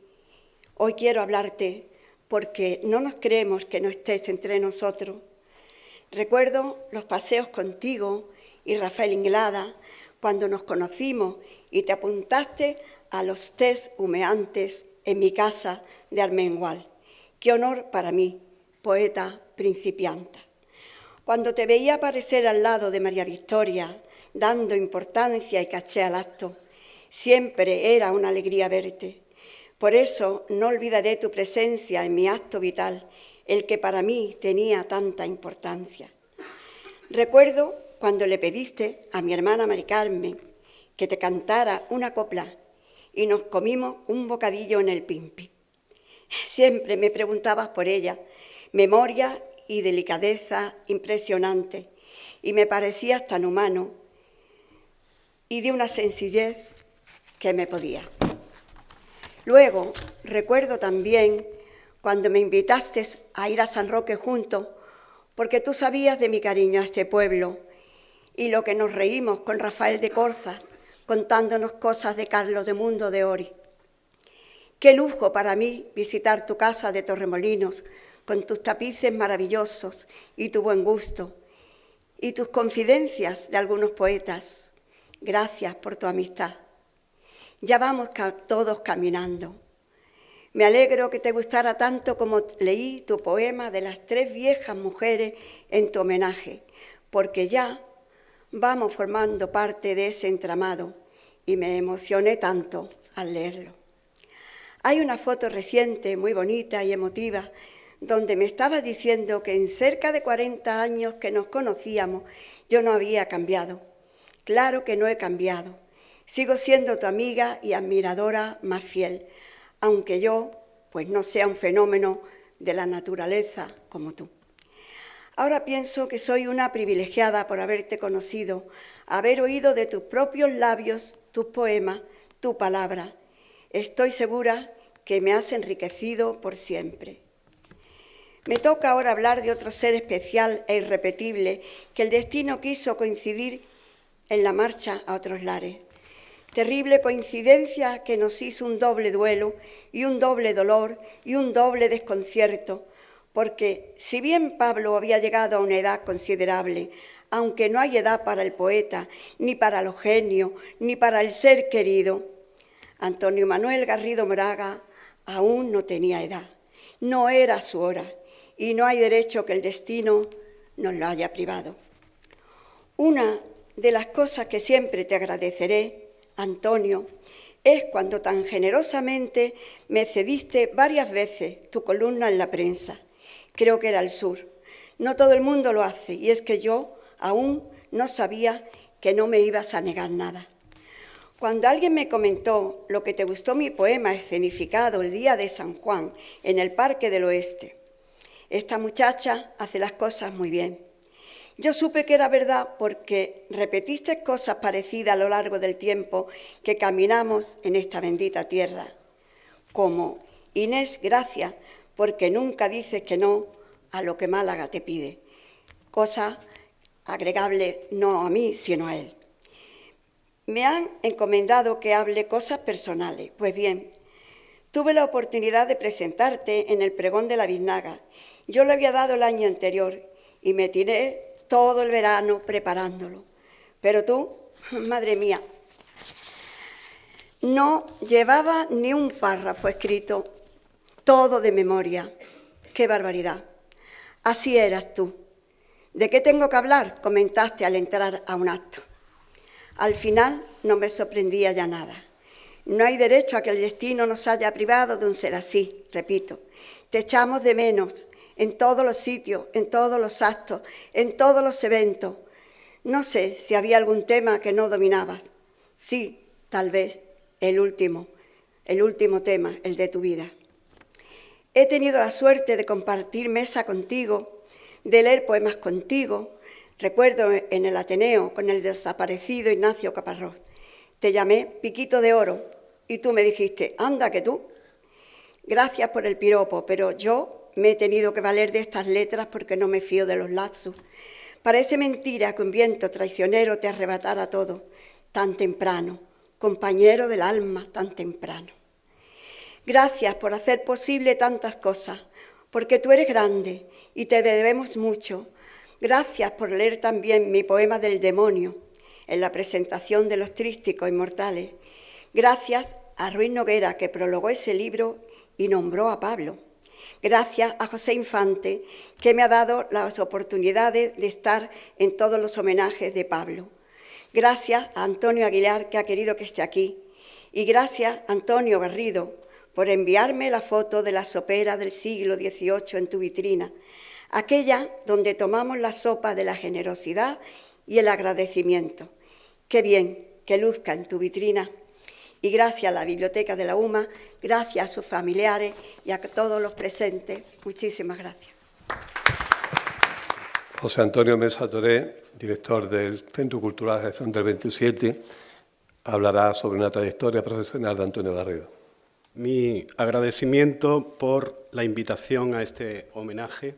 hoy quiero hablarte porque no nos creemos que no estés entre nosotros Recuerdo los paseos contigo y Rafael Inglada cuando nos conocimos y te apuntaste a los test humeantes en mi casa de Armengual. Qué honor para mí, poeta principianta. Cuando te veía aparecer al lado de María Victoria, dando importancia y caché al acto, siempre era una alegría verte. Por eso no olvidaré tu presencia en mi acto vital, el que para mí tenía tanta importancia. Recuerdo cuando le pediste a mi hermana Mari Carmen que te cantara una copla y nos comimos un bocadillo en el pimpi. Siempre me preguntabas por ella, memoria y delicadeza impresionante, y me parecías tan humano y de una sencillez que me podía. Luego recuerdo también cuando me invitaste a ir a San Roque juntos, porque tú sabías de mi cariño a este pueblo y lo que nos reímos con Rafael de Corza, contándonos cosas de Carlos de Mundo de Ori. Qué lujo para mí visitar tu casa de Torremolinos con tus tapices maravillosos y tu buen gusto y tus confidencias de algunos poetas. Gracias por tu amistad. Ya vamos todos caminando. Me alegro que te gustara tanto como leí tu poema de las tres viejas mujeres en tu homenaje, porque ya vamos formando parte de ese entramado y me emocioné tanto al leerlo. Hay una foto reciente, muy bonita y emotiva, donde me estaba diciendo que en cerca de 40 años que nos conocíamos yo no había cambiado. Claro que no he cambiado. Sigo siendo tu amiga y admiradora más fiel, aunque yo pues no sea un fenómeno de la naturaleza como tú. Ahora pienso que soy una privilegiada por haberte conocido, haber oído de tus propios labios tus poemas, tu palabra. Estoy segura que me has enriquecido por siempre. Me toca ahora hablar de otro ser especial e irrepetible que el destino quiso coincidir en la marcha a otros lares. Terrible coincidencia que nos hizo un doble duelo y un doble dolor y un doble desconcierto, porque si bien Pablo había llegado a una edad considerable, aunque no hay edad para el poeta, ni para los genios, ni para el ser querido, Antonio Manuel Garrido Moraga aún no tenía edad, no era su hora, y no hay derecho que el destino nos lo haya privado. Una de las cosas que siempre te agradeceré, Antonio, es cuando tan generosamente me cediste varias veces tu columna en la prensa creo que era el sur. No todo el mundo lo hace y es que yo aún no sabía que no me ibas a negar nada. Cuando alguien me comentó lo que te gustó mi poema escenificado el día de San Juan en el Parque del Oeste, esta muchacha hace las cosas muy bien. Yo supe que era verdad porque repetiste cosas parecidas a lo largo del tiempo que caminamos en esta bendita tierra, como Inés, gracias porque nunca dices que no a lo que Málaga te pide, cosa agregable no a mí, sino a él. Me han encomendado que hable cosas personales. Pues bien, tuve la oportunidad de presentarte en el pregón de la Biznaga. Yo lo había dado el año anterior y me tiré todo el verano preparándolo. Pero tú, <laughs> madre mía, no llevaba ni un párrafo escrito todo de memoria. ¡Qué barbaridad! Así eras tú. ¿De qué tengo que hablar? comentaste al entrar a un acto. Al final no me sorprendía ya nada. No hay derecho a que el destino nos haya privado de un ser así, repito. Te echamos de menos en todos los sitios, en todos los actos, en todos los eventos. No sé si había algún tema que no dominabas. Sí, tal vez el último, el último tema, el de tu vida. He tenido la suerte de compartir mesa contigo, de leer poemas contigo. Recuerdo en el Ateneo con el desaparecido Ignacio Caparrós. Te llamé Piquito de Oro y tú me dijiste, anda que tú. Gracias por el piropo, pero yo me he tenido que valer de estas letras porque no me fío de los lazos. Parece mentira que un viento traicionero te arrebatara todo tan temprano, compañero del alma tan temprano. Gracias por hacer posible tantas cosas, porque tú eres grande y te debemos mucho. Gracias por leer también mi poema del demonio en la presentación de los trísticos inmortales. Gracias a Ruiz Noguera, que prologó ese libro y nombró a Pablo. Gracias a José Infante, que me ha dado las oportunidades de estar en todos los homenajes de Pablo. Gracias a Antonio Aguilar, que ha querido que esté aquí. Y gracias a Antonio Garrido por enviarme la foto de la sopera del siglo XVIII en tu vitrina, aquella donde tomamos la sopa de la generosidad y el agradecimiento. Qué bien que luzca en tu vitrina. Y gracias a la Biblioteca de la UMA, gracias a sus familiares y a todos los presentes. Muchísimas gracias. José Antonio Mesa Toré, director del Centro Cultural del 27, hablará sobre una trayectoria profesional de Antonio Garrido. Mi agradecimiento por la invitación a este homenaje.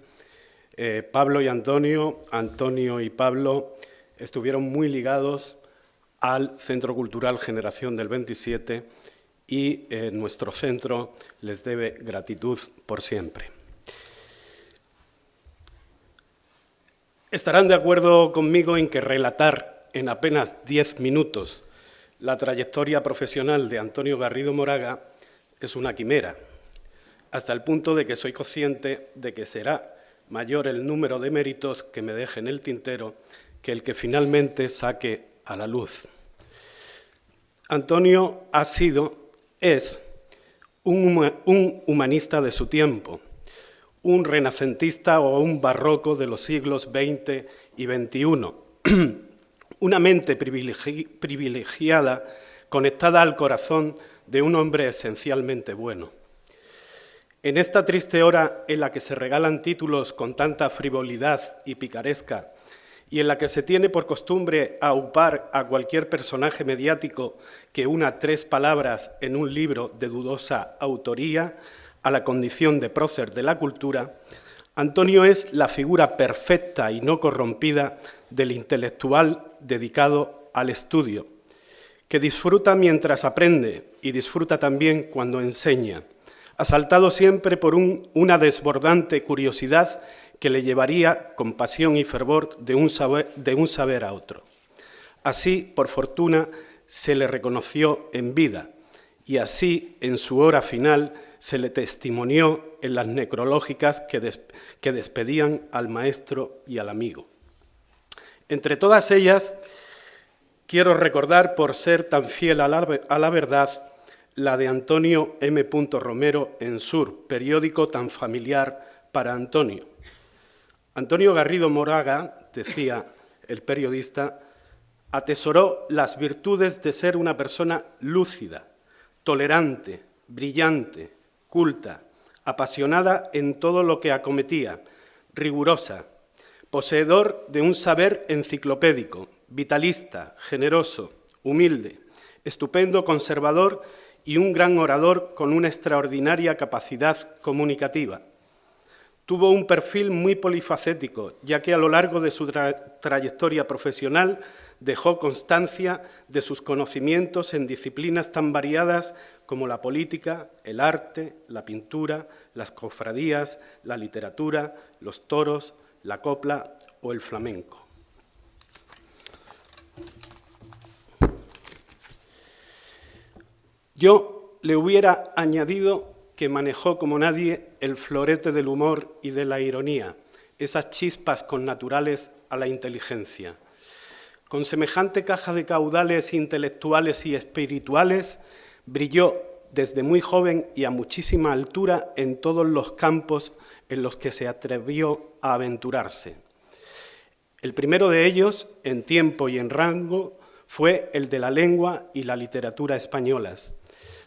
Eh, Pablo y Antonio, Antonio y Pablo, estuvieron muy ligados al Centro Cultural Generación del 27 y eh, nuestro centro les debe gratitud por siempre. Estarán de acuerdo conmigo en que relatar en apenas diez minutos la trayectoria profesional de Antonio Garrido Moraga es una quimera, hasta el punto de que soy consciente de que será mayor el número de méritos que me deje en el tintero que el que finalmente saque a la luz. Antonio ha sido, es, un, humanista de su tiempo, un renacentista o un barroco de los siglos XX y XXI, <clears throat> una mente privilegiada conectada al corazón de un hombre esencialmente bueno. En esta triste hora en la que se regalan títulos con tanta frivolidad y picaresca y en la que se tiene por costumbre aupar a cualquier personaje mediático que una tres palabras en un libro de dudosa autoría a la condición de prócer de la cultura, Antonio es la figura perfecta y no corrompida del intelectual dedicado al estudio, que disfruta mientras aprende y disfruta también cuando enseña, asaltado siempre por una desbordante curiosidad que le llevaría con pasión y fervor de un, saber, de un saber a otro. Así, por fortuna, se le reconoció en vida y así, en su hora final, se le testimonió en las necrológicas que, que despedían al maestro y al amigo. Entre todas ellas, quiero recordar, por ser tan fiel a la, a la verdad, la de Antonio M. Romero en Sur, periódico tan familiar para Antonio. Antonio Garrido Moraga, decía el periodista, atesoró las virtudes de ser una persona lúcida, tolerante, brillante, culta, apasionada en todo lo que acometía, rigurosa, poseedor de un saber enciclopédico, vitalista, generoso, humilde, estupendo conservador y un gran orador con una extraordinaria capacidad comunicativa. Tuvo un perfil muy polifacético, ya que a lo largo de su trayectoria profesional dejó constancia de sus conocimientos en disciplinas tan variadas como la política, el arte, la pintura, las cofradías, la literatura, los toros, la copla o el flamenco. Yo le hubiera añadido que manejó como nadie el florete del humor y de la ironía, esas chispas connaturales a la inteligencia. Con semejante caja de caudales intelectuales y espirituales, brilló desde muy joven y a muchísima altura en todos los campos en los que se atrevió a aventurarse. El primero de ellos, en tiempo y en rango, fue el de la lengua y la literatura españolas.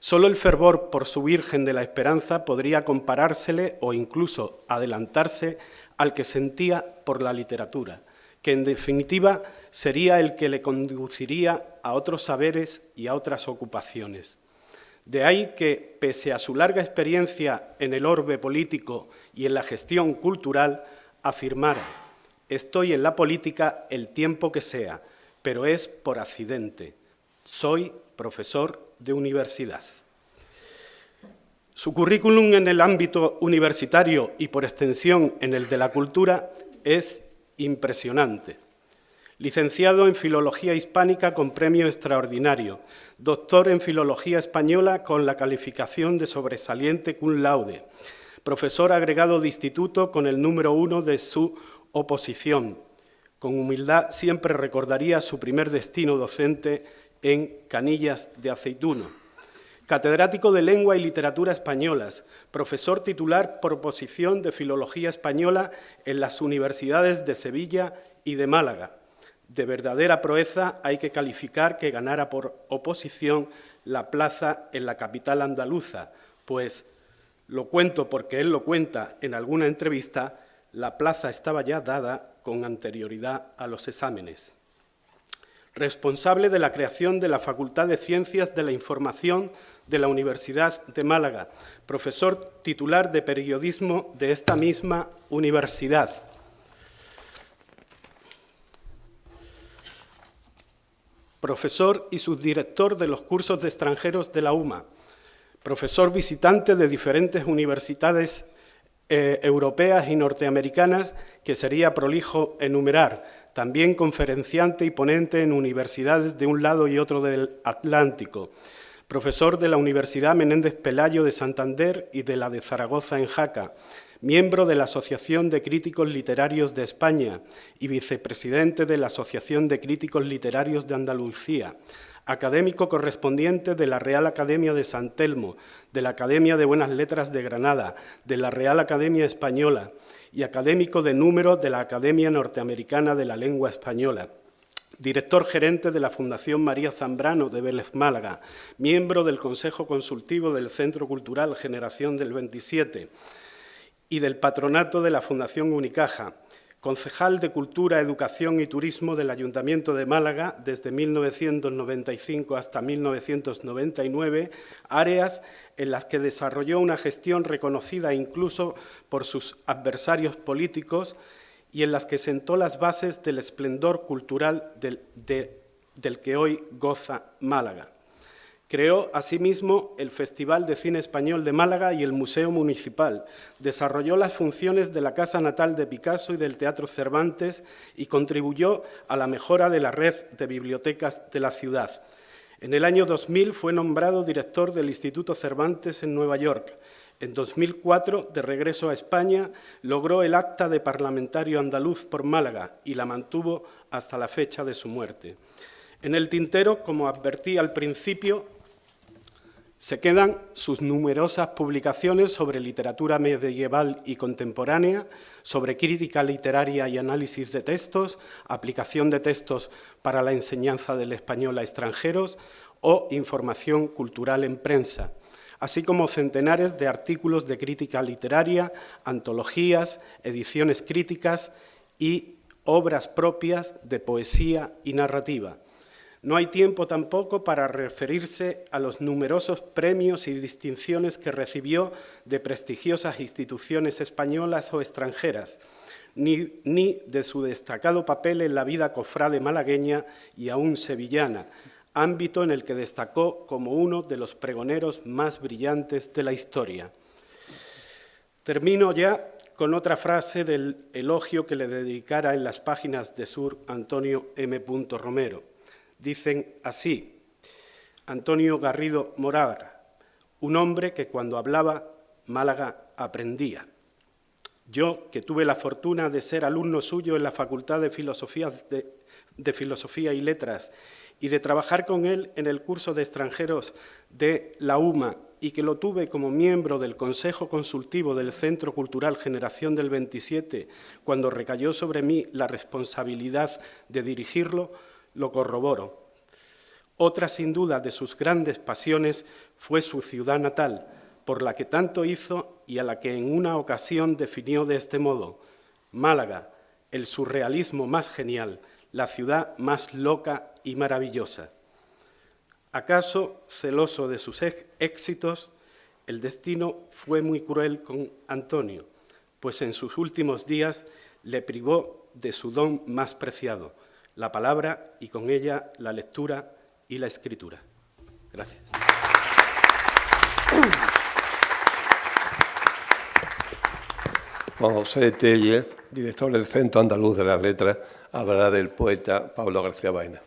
Solo el fervor por su Virgen de la Esperanza podría comparársele o incluso adelantarse al que sentía por la literatura, que en definitiva sería el que le conduciría a otros saberes y a otras ocupaciones. De ahí que, pese a su larga experiencia en el orbe político y en la gestión cultural, afirmara, estoy en la política el tiempo que sea, pero es por accidente. Soy profesor de universidad. Su currículum en el ámbito universitario y por extensión en el de la cultura es impresionante. Licenciado en Filología Hispánica con premio extraordinario, doctor en Filología Española con la calificación de sobresaliente cum laude, profesor agregado de instituto con el número uno de su oposición. Con humildad siempre recordaría su primer destino docente en Canillas de Aceituno. Catedrático de Lengua y Literatura Españolas, profesor titular por oposición de Filología Española en las universidades de Sevilla y de Málaga. De verdadera proeza hay que calificar que ganara por oposición la plaza en la capital andaluza, pues, lo cuento porque él lo cuenta en alguna entrevista, la plaza estaba ya dada con anterioridad a los exámenes. Responsable de la creación de la Facultad de Ciencias de la Información de la Universidad de Málaga, profesor titular de periodismo de esta misma universidad. Profesor y subdirector de los cursos de extranjeros de la UMA, profesor visitante de diferentes universidades eh, europeas y norteamericanas que sería prolijo enumerar, también conferenciante y ponente en universidades de un lado y otro del Atlántico, profesor de la Universidad Menéndez Pelayo de Santander y de la de Zaragoza en Jaca, miembro de la Asociación de Críticos Literarios de España y vicepresidente de la Asociación de Críticos Literarios de Andalucía, académico correspondiente de la Real Academia de San Telmo, de la Academia de Buenas Letras de Granada, de la Real Academia Española y académico de número de la Academia Norteamericana de la Lengua Española. Director gerente de la Fundación María Zambrano de Vélez Málaga, miembro del Consejo Consultivo del Centro Cultural Generación del 27 y del patronato de la Fundación Unicaja, concejal de Cultura, Educación y Turismo del Ayuntamiento de Málaga desde 1995 hasta 1999, áreas en las que desarrolló una gestión reconocida incluso por sus adversarios políticos y en las que sentó las bases del esplendor cultural del, que hoy goza Málaga. Creó asimismo el Festival de Cine Español de Málaga y el Museo Municipal. Desarrolló las funciones de la Casa Natal de Picasso y del Teatro Cervantes y contribuyó a la mejora de la red de bibliotecas de la ciudad. En el año 2000 fue nombrado director del Instituto Cervantes en Nueva York. En 2004, de regreso a España, logró el acta de parlamentario andaluz por Málaga y la mantuvo hasta la fecha de su muerte. En el tintero, como advertí al principio, se quedan sus numerosas publicaciones sobre literatura medieval y contemporánea, sobre crítica literaria y análisis de textos, aplicación de textos para la enseñanza del español a extranjeros o información cultural en prensa así como centenares de artículos de crítica literaria, antologías, ediciones críticas y obras propias de poesía y narrativa. No hay tiempo tampoco para referirse a los numerosos premios y distinciones que recibió de prestigiosas instituciones españolas o extranjeras, ni, ni de su destacado papel en la vida cofrade malagueña y aún sevillana, ámbito en el que destacó como uno de los pregoneros más brillantes de la historia. Termino ya con otra frase del elogio que le dedicara en las páginas de Sur Antonio M. Romero. Dicen así, Antonio Garrido Moraga, un hombre que cuando hablaba Málaga aprendía. Yo, que tuve la fortuna de ser alumno suyo en la Facultad de Filosofía, y Letras y de trabajar con él en el curso de extranjeros de la UMA y que lo tuve como miembro del Consejo Consultivo del Centro Cultural Generación del 27, cuando recayó sobre mí la responsabilidad de dirigirlo, lo corroboro. Otra, sin duda, de sus grandes pasiones fue su ciudad natal, por la que tanto hizo y a la que en una ocasión definió de este modo, Málaga, el surrealismo más genial, la ciudad más loca y maravillosa. ¿Acaso, celoso de sus éxitos, el destino fue muy cruel con Antonio, pues en sus últimos días le privó de su don más preciado, la palabra y con ella la lectura y la escritura? Gracias. Juan José Tellez, director del Centro Andaluz de las Letras, hablará del poeta Pablo García Baena.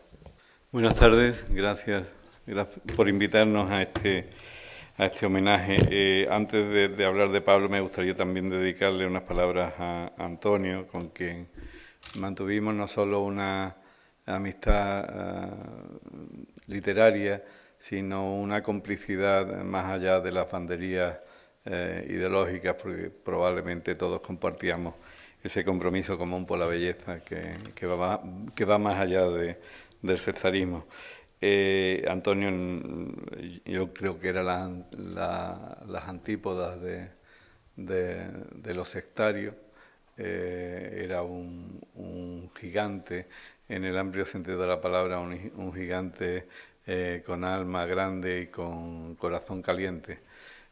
Buenas tardes, gracias, por invitarnos a este, a este homenaje. antes de, hablar de Pablo, me gustaría también dedicarle unas palabras a Antonio, con quien mantuvimos no solo una amistad literaria, sino una complicidad más allá de las banderías eh, ideológicas, porque probablemente todos compartíamos ese compromiso común por la belleza que, va, más allá de, del cesarismo. Eh, Antonio, yo creo que era las antípodas de, los sectarios, eh, era un, gigante, en el amplio sentido de la palabra, un, gigante eh, con alma grande y con corazón caliente,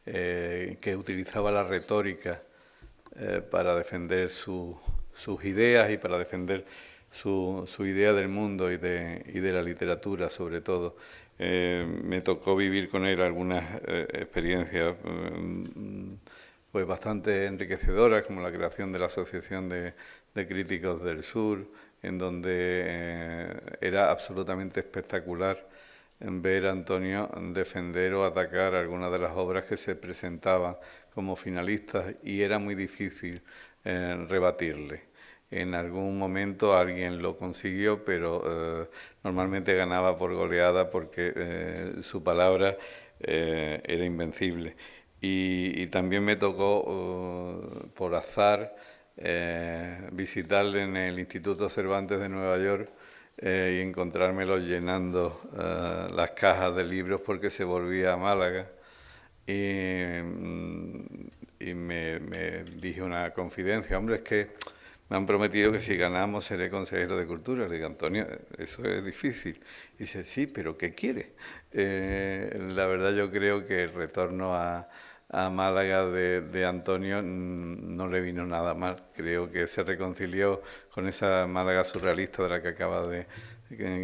eh, que utilizaba la retórica eh, para defender sus ideas y para defender su, idea del mundo y de, la literatura sobre todo. me tocó vivir con él algunas experiencias pues bastante enriquecedoras, como la creación de la Asociación de Críticos del Sur, en donde era absolutamente espectacular ver a Antonio defender o atacar algunas de las obras que se presentaban como finalistas y era muy difícil eh, rebatirle. En algún momento alguien lo consiguió, pero eh, normalmente ganaba por goleada porque eh, su palabra era invencible. Y, también me tocó, por azar, visitarle en el Instituto Cervantes de Nueva York eh, y encontrármelo llenando eh, las cajas de libros porque se volvía a Málaga. Y, mm, me, dije una confidencia, hombre, es que me han prometido que si ganamos seré consejero de cultura. Le digo, Antonio, eso es difícil. Y dice, sí, pero ¿qué quiere? Eh, la verdad yo creo que el retorno a, a Málaga de, Antonio no le vino nada mal. Creo que se reconcilió con esa Málaga surrealista de la que acaba de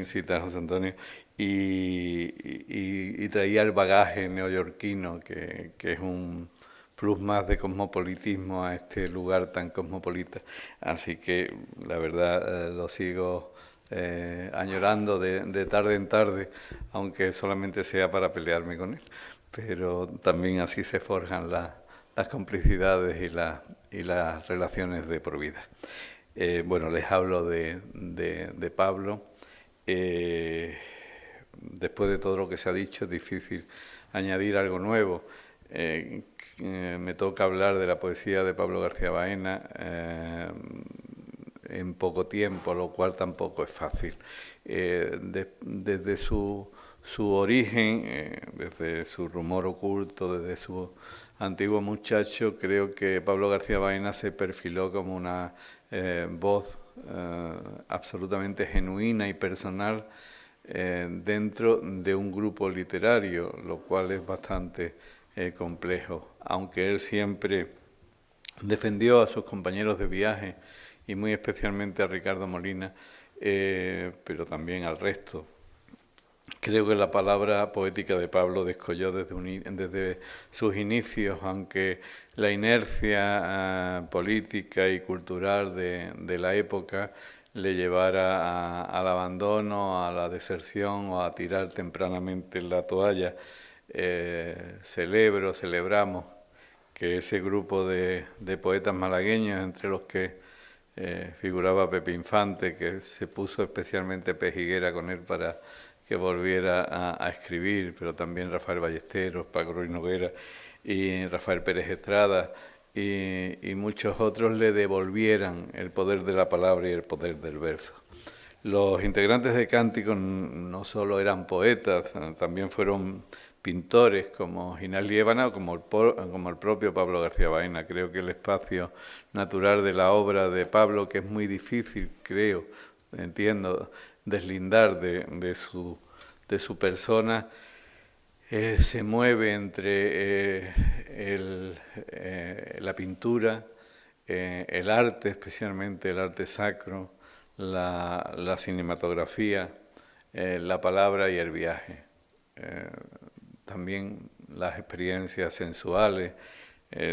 citar José Antonio y, traía el bagaje neoyorquino, que, es un plus más de cosmopolitismo a este lugar tan cosmopolita. Así que la verdad eh, lo sigo eh, añorando de, de tarde en tarde, aunque solamente sea para pelearme con él pero también así se forjan las complicidades y, y, las relaciones de por vida. Eh, bueno, les hablo de, Pablo. Eh, después de todo lo que se ha dicho, es difícil añadir algo nuevo. Eh, me toca hablar de la poesía de Pablo García Baena en poco tiempo, lo cual tampoco es fácil. desde su su origen, eh, desde su rumor oculto, desde su antiguo muchacho, creo que Pablo García Baena se perfiló como una eh, voz eh, absolutamente genuina y personal dentro de un grupo literario, lo cual es bastante complejo, aunque él siempre defendió a sus compañeros de viaje y muy especialmente a Ricardo Molina, pero también al resto, Creo que la palabra poética de Pablo descolló desde, sus inicios, aunque la inercia ah, política y cultural de, la época le llevara al abandono, a la deserción o a tirar tempranamente la toalla. Eh, celebro, celebramos que ese grupo de, poetas malagueños, entre los que eh, figuraba Pepe Infante, que se puso especialmente pejiguera con él para que volviera a, escribir, pero también Rafael Ballesteros, Paco Ruiz Noguera y Rafael Pérez Estrada y, muchos otros le devolvieran el poder de la palabra y el poder del verso. Los integrantes de Cántico no solo eran poetas, también fueron pintores como Ginal Liébana o como el, como el propio Pablo García Baena. Creo que el espacio natural de la obra de Pablo, que es muy difícil, creo, entiendo, deslindar de, su, persona, eh, se mueve entre eh, eh, la pintura, el arte, especialmente el arte sacro, la, cinematografía, la palabra y el viaje. también las experiencias sensuales,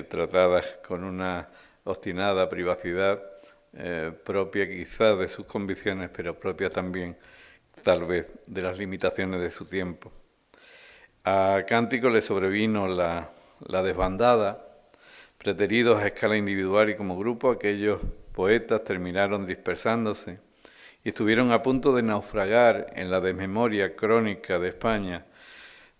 tratadas con una obstinada privacidad, eh, propia quizás de sus convicciones, pero propia también tal vez de las limitaciones de su tiempo. A Cántico le sobrevino la, la desbandada, preteridos a escala individual y como grupo, aquellos poetas terminaron dispersándose y estuvieron a punto de naufragar en la desmemoria crónica de España,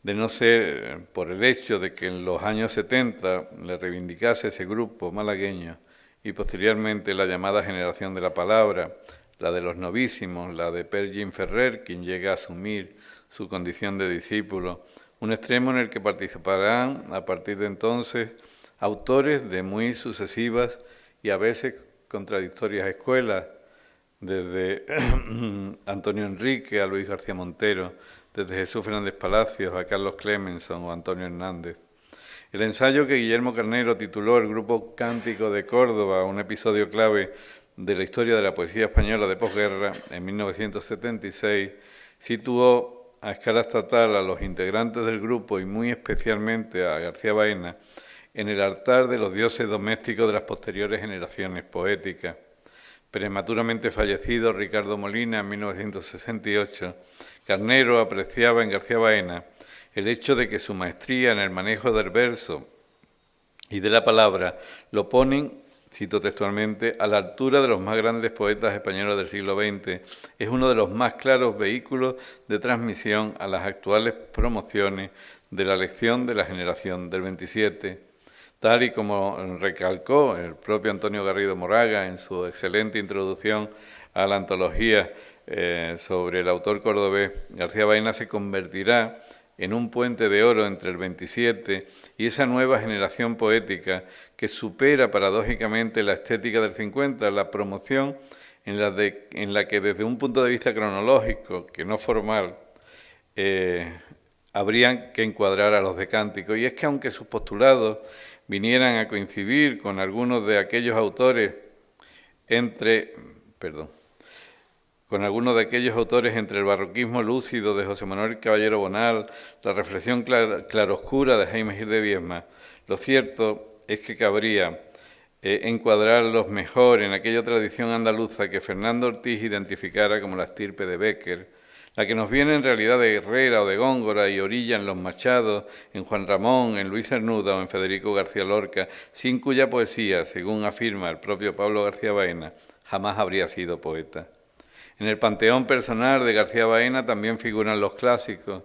de no ser por el hecho de que en los años 70 le reivindicase ese grupo malagueño y posteriormente la llamada generación de la palabra, la de los novísimos, la de Pergin Ferrer, quien llega a asumir su condición de discípulo, un extremo en el que participarán a partir de entonces autores de muy sucesivas y a veces contradictorias escuelas, desde <clears throat> Antonio Enrique a Luis García Montero, desde Jesús Fernández Palacios a Carlos Clemenson o Antonio Hernández. El ensayo que Guillermo Carnero tituló El Grupo Cántico de Córdoba, un episodio clave de la historia de la poesía española de posguerra, en 1976, situó a escala estatal a los integrantes del grupo y muy especialmente a García Baena en el altar de los dioses domésticos de las posteriores generaciones poéticas. Prematuramente fallecido Ricardo Molina en 1968, Carnero apreciaba en García Baena el hecho de que su maestría en el manejo del verso y de la palabra lo ponen, cito textualmente, a la altura de los más grandes poetas españoles del siglo XX. Es uno de los más claros vehículos de transmisión a las actuales promociones de la lección de la generación del 27 tal y como recalcó el propio Antonio Garrido Moraga en su excelente introducción a la antología eh, sobre el autor cordobés, García Baena se convertirá en un puente de oro entre el 27 y esa nueva generación poética que supera paradójicamente la estética del 50, la promoción en la, en la que desde un punto de vista cronológico, que no formal, eh, habrían que encuadrar a los de Cántico. Y es que aunque sus postulados vinieran a coincidir con algunos de aquellos autores entre, perdón, con algunos de aquellos autores entre el barroquismo lúcido de José Manuel Caballero Bonal, la reflexión claroscura de Jaime Gil de Viesma, lo cierto es que cabría eh, encuadrarlos mejor en aquella tradición andaluza que Fernando Ortiz identificara como la estirpe de Becker, la que nos viene en realidad de Herrera o de Góngora y orilla en Los Machados, en Juan Ramón, en Luis Cernuda o en Federico García Lorca, sin cuya poesía, según afirma el propio Pablo García Baena, jamás habría sido poeta. En el panteón personal de García Baena también figuran los clásicos,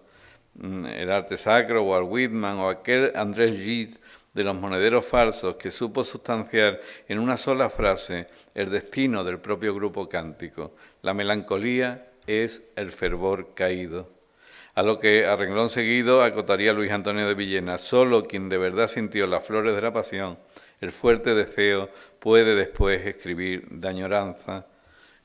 mm, el arte sacro, Walt Whitman o aquel Andrés Gide de los monederos falsos que supo sustanciar en una sola frase el destino del propio grupo cántico, la melancolía es el fervor caído. A lo que a renglón seguido acotaría Luis Antonio de Villena, solo quien de verdad sintió las flores de la pasión, el fuerte deseo, puede después escribir de añoranza.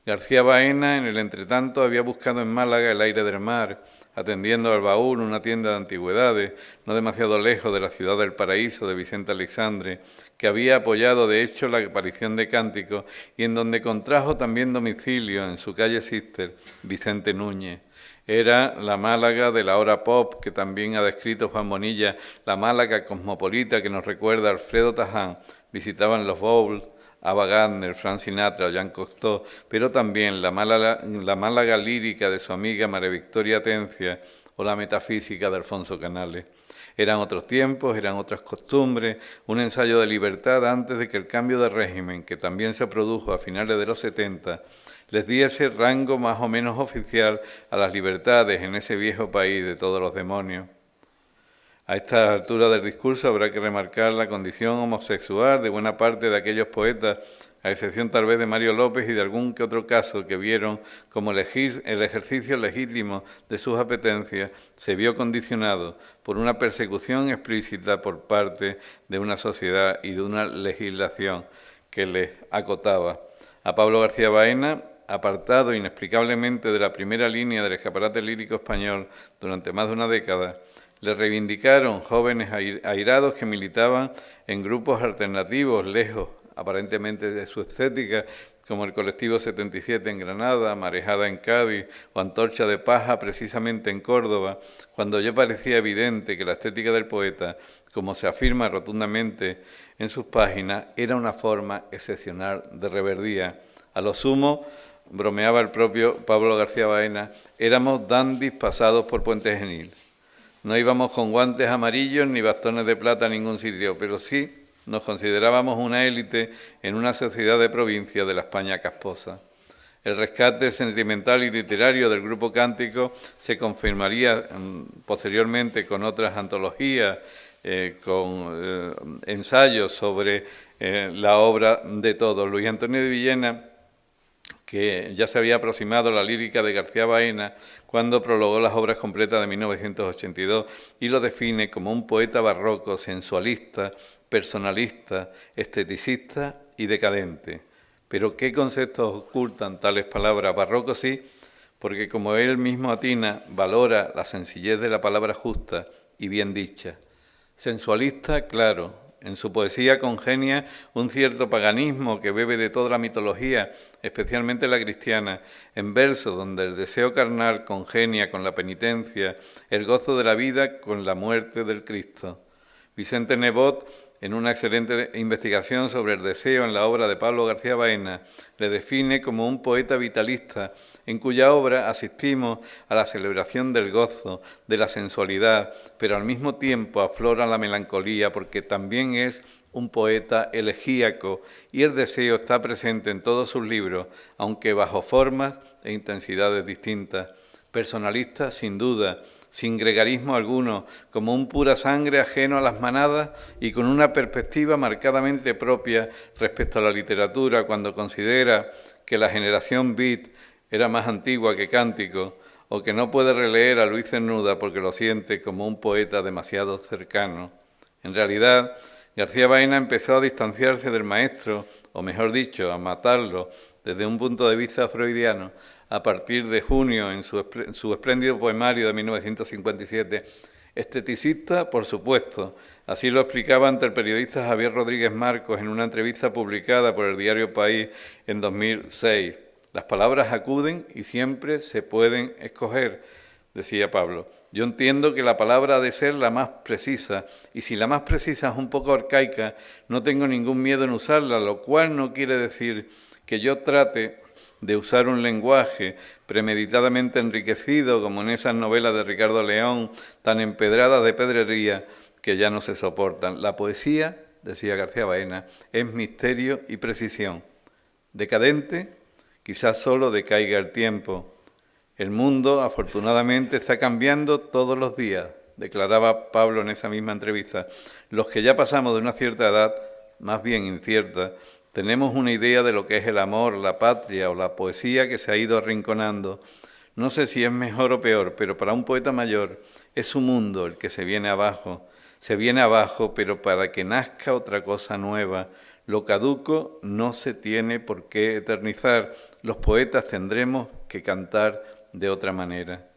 García Baena, en el entretanto, había buscado en Málaga el aire del mar, atendiendo al baúl una tienda de antigüedades, no demasiado lejos de la ciudad del paraíso de Vicente Alexandre, que había apoyado de hecho la aparición de Cánticos y en donde contrajo también domicilio en su calle Sister Vicente Núñez. Era la Málaga de la hora pop que también ha descrito Juan Bonilla, la Málaga cosmopolita que nos recuerda Alfredo Taján, visitaban los bowls, Ava Gardner, Frank Sinatra Jean Cocteau, pero también la Málaga, la Málaga lírica de su amiga María Victoria Atencia o la metafísica de Alfonso Canales. Eran otros tiempos, eran otras costumbres, un ensayo de libertad antes de que el cambio de régimen, que también se produjo a finales de los 70, les diese rango más o menos oficial a las libertades en ese viejo país de todos los demonios. A esta altura del discurso habrá que remarcar la condición homosexual de buena parte de aquellos poetas, a excepción tal vez de Mario López y de algún que otro caso que vieron como el ejercicio legítimo de sus apetencias se vio condicionado por una persecución explícita por parte de una sociedad y de una legislación que les acotaba. A Pablo García Baena, apartado inexplicablemente de la primera línea del escaparate lírico español durante más de una década, le reivindicaron jóvenes airados que militaban en grupos alternativos, lejos aparentemente de su estética, como el colectivo 77 en Granada, Marejada en Cádiz o Antorcha de Paja precisamente en Córdoba, cuando ya parecía evidente que la estética del poeta, como se afirma rotundamente en sus páginas, era una forma excepcional de reverdía. A lo sumo, bromeaba el propio Pablo García Baena, éramos dandis pasados por Puente Genil. No íbamos con guantes amarillos ni bastones de plata a ningún sitio, pero sí nos considerábamos una élite en una sociedad de provincia de la España casposa. El rescate sentimental y literario del grupo cántico se confirmaría mm, posteriormente con otras antologías, eh, con eh, ensayos sobre eh, la obra de todos. Luis Antonio de Villena, que ya se había aproximado la lírica de García Baena cuando prologó las obras completas de 1982 y lo define como un poeta barroco, sensualista, personalista, esteticista y decadente. Pero ¿qué conceptos ocultan tales palabras? Barroco sí, porque como él mismo atina, valora la sencillez de la palabra justa y bien dicha. Sensualista, claro, en su poesía congenia un cierto paganismo que bebe de toda la mitología, especialmente la cristiana, en versos donde el deseo carnal congenia con la penitencia, el gozo de la vida con la muerte del Cristo. Vicente Nebot en una excelente investigación sobre el deseo en la obra de Pablo García Baena, le define como un poeta vitalista, en cuya obra asistimos a la celebración del gozo, de la sensualidad, pero al mismo tiempo aflora la melancolía, porque también es un poeta elegíaco y el deseo está presente en todos sus libros, aunque bajo formas e intensidades distintas. Personalista, sin duda, sin gregarismo alguno, como un pura sangre ajeno a las manadas y con una perspectiva marcadamente propia respecto a la literatura cuando considera que la generación beat era más antigua que Cántico, o que no puede releer a Luis Cernuda porque lo siente como un poeta demasiado cercano. En realidad, García Baena empezó a distanciarse del maestro, o mejor dicho, a matarlo desde un punto de vista freudiano, a partir de junio en su, espléndido poemario de 1957. Esteticista, por supuesto, así lo explicaba ante el periodista Javier Rodríguez Marcos en una entrevista publicada por el diario País en 2006. Las palabras acuden y siempre se pueden escoger, decía Pablo. Yo entiendo que la palabra ha de ser la más precisa, y si la más precisa es un poco arcaica, no tengo ningún miedo en usarla, lo cual no quiere decir que yo trate de usar un lenguaje premeditadamente enriquecido, como en esas novelas de Ricardo León, tan empedradas de pedrería, que ya no se soportan. La poesía, decía García Baena, es misterio y precisión. Decadente, quizás solo decaiga el tiempo. El mundo, afortunadamente, está cambiando todos los días, declaraba Pablo en esa misma entrevista. Los que ya pasamos de una cierta edad, más bien incierta, tenemos una idea de lo que es el amor, la patria o la poesía que se ha ido arrinconando. No sé si es mejor o peor, pero para un poeta mayor es su mundo el que se viene abajo. Se viene abajo, pero para que nazca otra cosa nueva. Lo caduco no se tiene por qué eternizar. Los poetas tendremos que cantar de otra manera.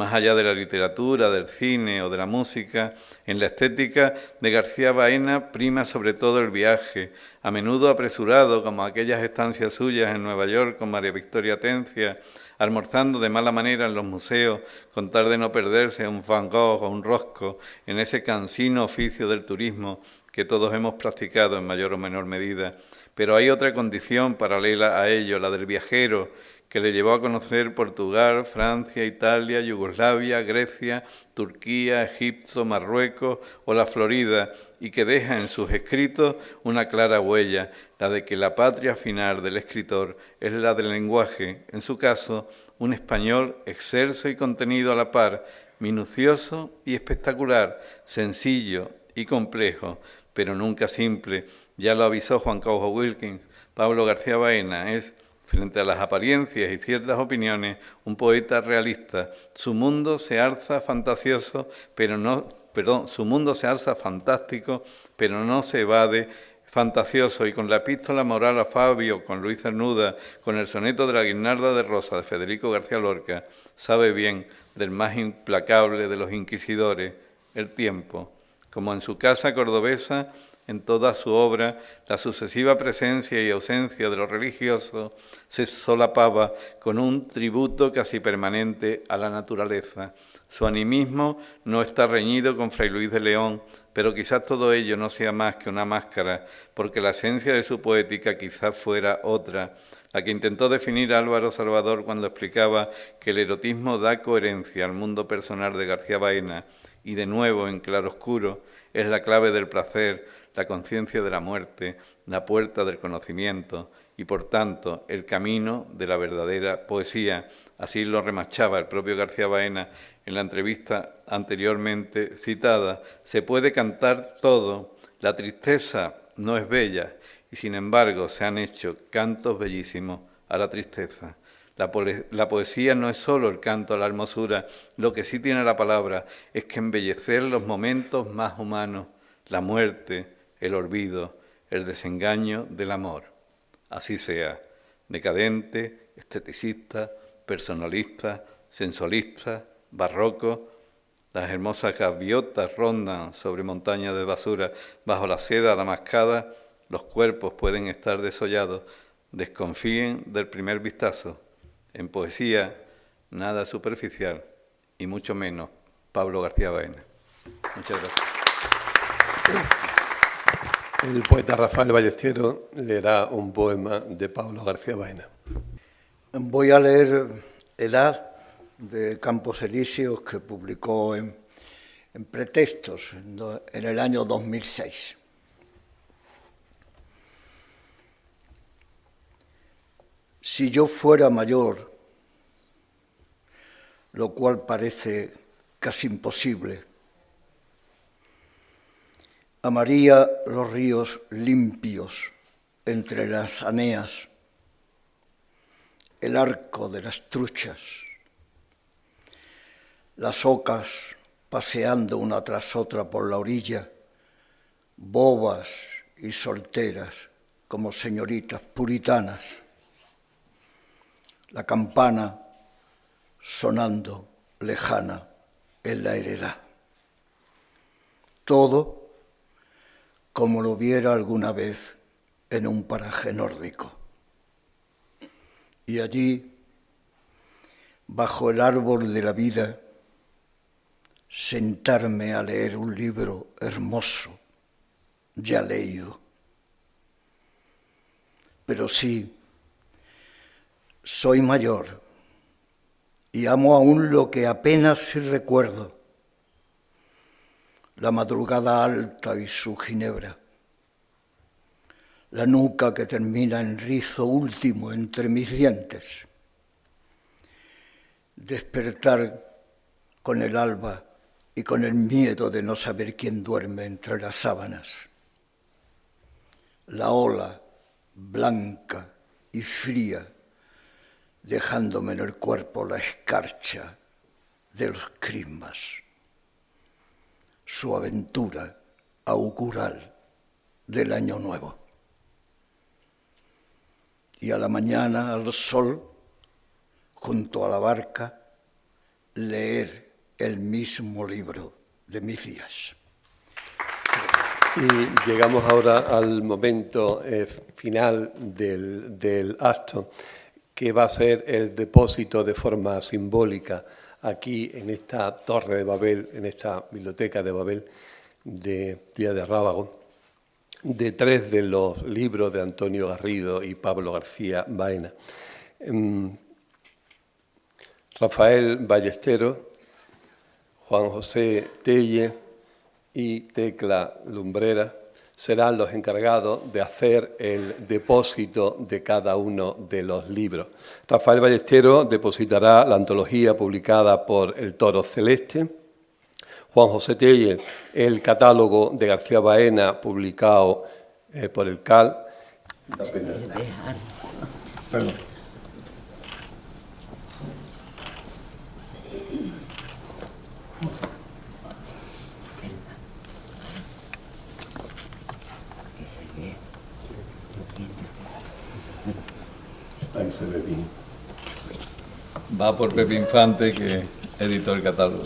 Más allá de la literatura, del cine o de la música, en la estética de García Baena prima sobre todo el viaje, a menudo apresurado, como aquellas estancias suyas en Nueva York con María Victoria Tencia, almorzando de mala manera en los museos, con tal de no perderse un Van Gogh o un Rosco, en ese cansino oficio del turismo que todos hemos practicado en mayor o menor medida. Pero hay otra condición paralela a ello, la del viajero, que le llevó a conocer Portugal, Francia, Italia, Yugoslavia, Grecia, Turquía, Egipto, Marruecos o la Florida, y que deja en sus escritos una clara huella, la de que la patria final del escritor es la del lenguaje, en su caso, un español excelso y contenido a la par, minucioso y espectacular, sencillo y complejo, pero nunca simple. Ya lo avisó Juan Carlos Wilkins. Pablo García Baena es Frente a las apariencias y ciertas opiniones, un poeta realista, su mundo se alza fantasioso, pero no, perdón, su mundo se alza fantástico, pero no se evade fantasioso y con la epístola moral a Fabio, con Luis Cernuda, con el soneto de la guirnalda de Rosa de Federico García Lorca, sabe bien del más implacable de los inquisidores, el tiempo. Como en su casa cordobesa, en toda su obra, la sucesiva presencia y ausencia de lo religioso se solapaba con un tributo casi permanente a la naturaleza. Su animismo no está reñido con Fray Luis de León, pero quizás todo ello no sea más que una máscara, porque la esencia de su poética quizás fuera otra, la que intentó definir Álvaro Salvador cuando explicaba que el erotismo da coherencia al mundo personal de García Baena y de nuevo en claroscuro, es la clave del placer, la conciencia de la muerte, la puerta del conocimiento y, por tanto, el camino de la verdadera poesía. Así lo remachaba el propio García Baena en la entrevista anteriormente citada. Se puede cantar todo, la tristeza no es bella, y sin embargo se han hecho cantos bellísimos a la tristeza. La, poesía no es solo el canto a la hermosura, lo que sí tiene la palabra es que embellecer los momentos más humanos, la muerte, el olvido, el desengaño del amor. Así sea, decadente, esteticista, personalista, sensualista, barroco, las hermosas gaviotas rondan sobre montañas de basura, bajo la seda damascada, los cuerpos pueden estar desollados, desconfíen del primer vistazo en poesía, nada superficial y mucho menos Pablo García Baena. Muchas gracias. El poeta Rafael Ballestero leerá un poema de Pablo García Baena. Voy a leer Edad de Campos Elíseos que publicó en, Pretextos en el año 2006. Si yo fuera mayor, lo cual parece casi imposible, amaría los ríos limpios entre las aneas, el arco de las truchas, las ocas paseando una tras otra por la orilla, bobas y solteras como señoritas puritanas la campana sonando lejana en la heredad. Todo como lo viera alguna vez en un paraje nórdico. Y allí, bajo el árbol de la vida, sentarme a leer un libro hermoso, ya leído. Pero sí, soy mayor y amo aún lo que apenas recuerdo, la madrugada alta y su ginebra, la nuca que termina en rizo último entre mis dientes, despertar con el alba y con el miedo de no saber quién duerme entre las sábanas, la ola blanca y fría dejándome en el cuerpo la escarcha de los crismas, su aventura augural del año nuevo. Y a la mañana al sol, junto a la barca, leer el mismo libro de mis días. Y llegamos ahora al momento eh, final del, del acto que va a ser el depósito de forma simbólica aquí en esta torre de Babel, en esta biblioteca de Babel de Día de Rábago, de tres de los libros de Antonio Garrido y Pablo García Baena. Em, Rafael Ballestero, Juan José Telle y Tecla Lumbrera serán los encargados de hacer el depósito de cada uno de los libros. Rafael Ballestero depositará la antología publicada por El Toro Celeste, Juan José Telle el catálogo de García Baena publicado eh, por el CAL. Perdón. Va por Pepe Infante, que editó el catálogo.